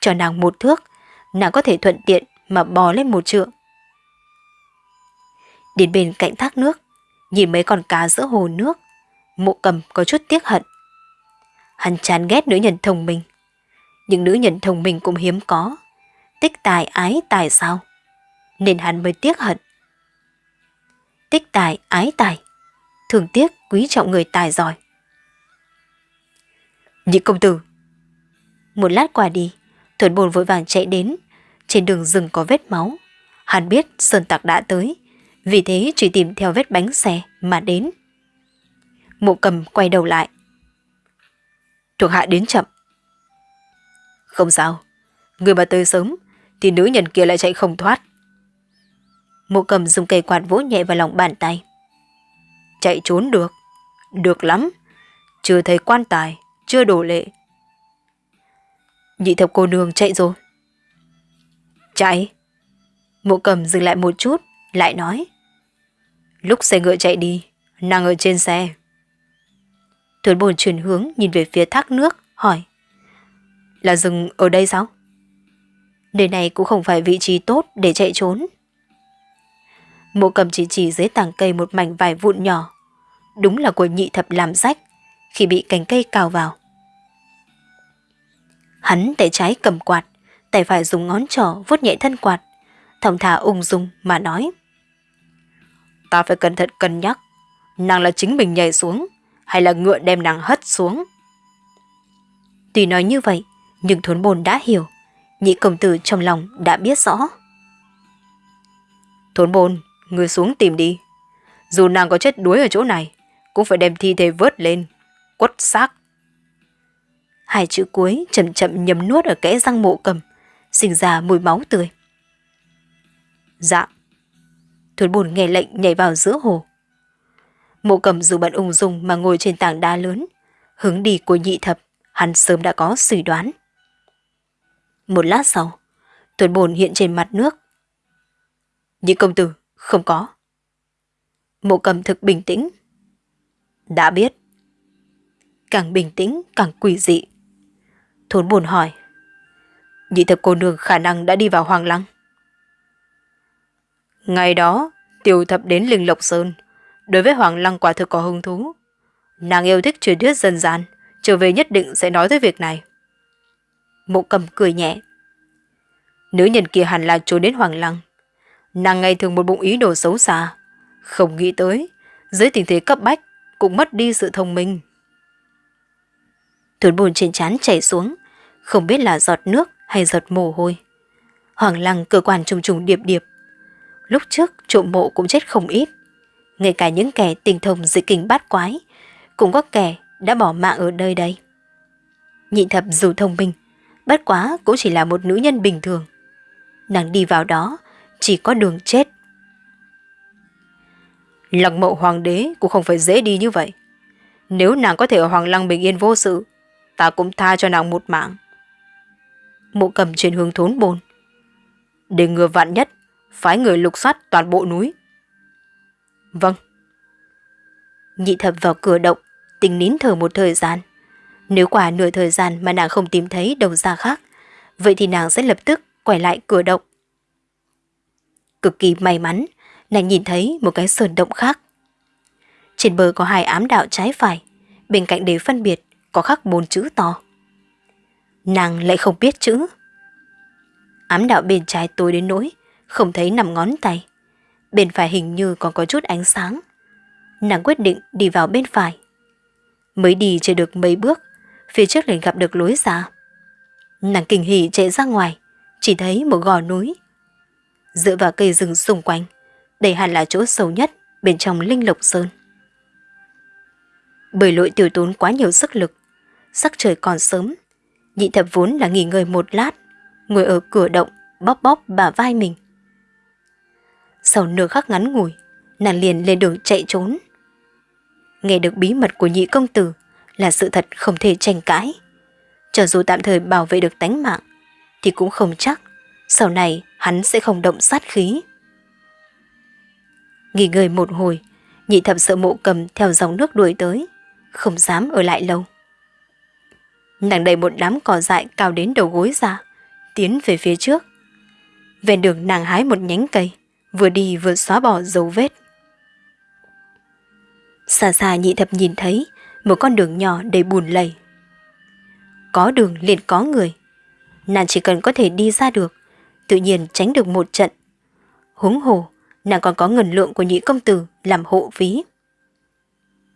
Cho nàng một thước, nàng có thể thuận tiện mà bò lên một trượng. Đến bên cạnh thác nước, nhìn mấy con cá giữa hồ nước, mộ cầm có chút tiếc hận. Hắn chán ghét nữ nhân thông minh. Những nữ nhân thông minh cũng hiếm có. Tích tài ái tài sao? Nên hắn mới tiếc hận. Tích tài ái tài. Thường tiếc quý trọng người tài giỏi. Nhị công tử. Một lát qua đi, thuần bồn vội vàng chạy đến. Trên đường rừng có vết máu. Hắn biết sơn tặc đã tới. Vì thế chỉ tìm theo vết bánh xe mà đến. Mộ cầm quay đầu lại. Thuộc hạ đến chậm. Không sao. Người mà tới sớm thì nữ nhân kia lại chạy không thoát. Mộ cầm dùng cây quạt vỗ nhẹ vào lòng bàn tay. Chạy trốn được. Được lắm. Chưa thấy quan tài, chưa đổ lệ. Nhị thập cô nương chạy rồi. Chạy. Mộ cầm dừng lại một chút, lại nói. Lúc xe ngựa chạy đi, nàng ở trên xe. Tuấn bồn chuyển hướng nhìn về phía thác nước, hỏi. Là dừng ở đây sao? Nơi này cũng không phải vị trí tốt để chạy trốn. Mộ cầm chỉ chỉ dưới tàng cây một mảnh vải vụn nhỏ. Đúng là của nhị thập làm rách khi bị cành cây cào vào. Hắn tay trái cầm quạt, tay phải dùng ngón trỏ vuốt nhẹ thân quạt, thong thả ung dung mà nói. Ta phải cẩn thận cân nhắc, nàng là chính mình nhảy xuống, hay là ngựa đem nàng hất xuống. Tuy nói như vậy, nhưng thốn bồn đã hiểu, nhị công tử trong lòng đã biết rõ. Thốn bồn, người xuống tìm đi. Dù nàng có chết đuối ở chỗ này, cũng phải đem thi thể vớt lên, quất xác. Hai chữ cuối chậm chậm nhấm nuốt ở kẽ răng mộ cầm, sinh ra mùi máu tươi. Dạ. Thốn bồn nghe lệnh nhảy vào giữa hồ. Mộ cầm dù bận ung dung mà ngồi trên tảng đá lớn, hướng đi của nhị thập, hắn sớm đã có suy đoán. Một lát sau, tuần bồn hiện trên mặt nước. Nhị công tử, không có. Mộ cầm thực bình tĩnh. Đã biết. Càng bình tĩnh càng quỷ dị. Thốn bồn hỏi. Nhị thập cô nương khả năng đã đi vào Hoàng Lăng. Ngày đó, tiểu thập đến Linh Lộc Sơn, đối với Hoàng Lăng quả thực có hứng thú. Nàng yêu thích truyền thuyết dân gian, trở về nhất định sẽ nói tới việc này. Mộ cầm cười nhẹ. Nữ nhân kia hẳn là trốn đến Hoàng Lăng. Nàng ngày thường một bụng ý đồ xấu xa. Không nghĩ tới, dưới tình thế cấp bách, cũng mất đi sự thông minh. Tuấn bùn trên chán chảy xuống, không biết là giọt nước hay giọt mồ hôi. Hoàng Lăng cơ quan trùng trùng điệp điệp. Lúc trước trộm mộ cũng chết không ít ngay cả những kẻ tình thông dị kinh bát quái, cũng có kẻ đã bỏ mạng ở nơi đây. Nhị thập dù thông minh, bất quá cũng chỉ là một nữ nhân bình thường. Nàng đi vào đó, chỉ có đường chết. Lăng mộ hoàng đế cũng không phải dễ đi như vậy. Nếu nàng có thể ở hoàng lăng bình yên vô sự, ta cũng tha cho nàng một mạng. Mộ cầm chuyển hướng thốn bồn. Để ngừa vạn nhất, phái người lục soát toàn bộ núi. Vâng. Nhị thập vào cửa động, tình nín thở một thời gian. Nếu quả nửa thời gian mà nàng không tìm thấy đầu ra khác, vậy thì nàng sẽ lập tức quay lại cửa động. Cực kỳ may mắn, nàng nhìn thấy một cái sườn động khác. Trên bờ có hai ám đạo trái phải, bên cạnh để phân biệt có khắc bốn chữ to. Nàng lại không biết chữ. Ám đạo bên trái tối đến nỗi, không thấy nằm ngón tay bên phải hình như còn có chút ánh sáng. Nàng quyết định đi vào bên phải. Mới đi chưa được mấy bước, phía trước liền gặp được lối ra. Nàng kinh hỉ chạy ra ngoài, chỉ thấy một gò núi. Dựa vào cây rừng xung quanh, đây hẳn là chỗ sâu nhất bên trong linh lộc sơn. Bởi lội tiêu tốn quá nhiều sức lực, sắc trời còn sớm, nhị thập vốn là nghỉ ngơi một lát, ngồi ở cửa động, bóp bóp bả vai mình. Sau nửa khắc ngắn ngủi, nàng liền lên đường chạy trốn. Nghe được bí mật của nhị công tử là sự thật không thể tranh cãi. Cho dù tạm thời bảo vệ được tánh mạng, thì cũng không chắc sau này hắn sẽ không động sát khí. Nghỉ ngơi một hồi, nhị thập sợ mộ cầm theo dòng nước đuổi tới, không dám ở lại lâu. Nàng đầy một đám cỏ dại cao đến đầu gối ra, tiến về phía trước. Ven đường nàng hái một nhánh cây, vừa đi vừa xóa bỏ dấu vết. Xa xa nhị thập nhìn thấy một con đường nhỏ đầy bùn lầy. Có đường liền có người. Nàng chỉ cần có thể đi ra được, tự nhiên tránh được một trận. Húng hồ, nàng còn có ngần lượng của nhị công tử làm hộ phí.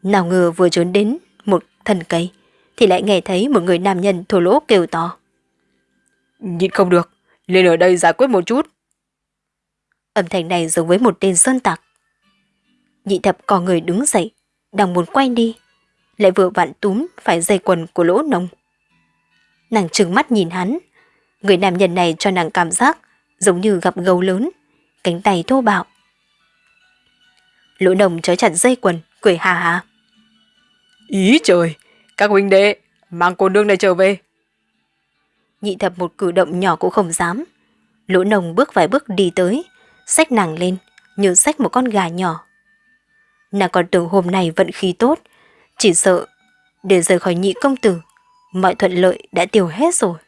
Nào ngờ vừa trốn đến một thần cây, thì lại nghe thấy một người nam nhân thổ lỗ kêu to. Nhịn không được, lên ở đây giải quyết một chút. Âm thanh này giống với một tên sơn tặc. Nhị thập có người đứng dậy, đang muốn quay đi, lại vừa vặn túm phải dây quần của lỗ nông. Nàng trừng mắt nhìn hắn, người nam nhân này cho nàng cảm giác giống như gặp gấu lớn, cánh tay thô bạo. Lỗ nông trói chặt dây quần, cười hà hà. Ý trời, các huynh đệ, mang cô nương này trở về. Nhị thập một cử động nhỏ cũng không dám. Lỗ nồng bước vài bước đi tới, xách nàng lên, như xách một con gà nhỏ. Nàng còn tưởng hôm nay vận khí tốt, chỉ sợ để rời khỏi nhị công tử, mọi thuận lợi đã tiêu hết rồi.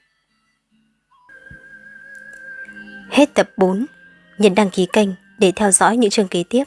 Hết tập 4, nhấn đăng ký kênh để theo dõi những chương kế tiếp.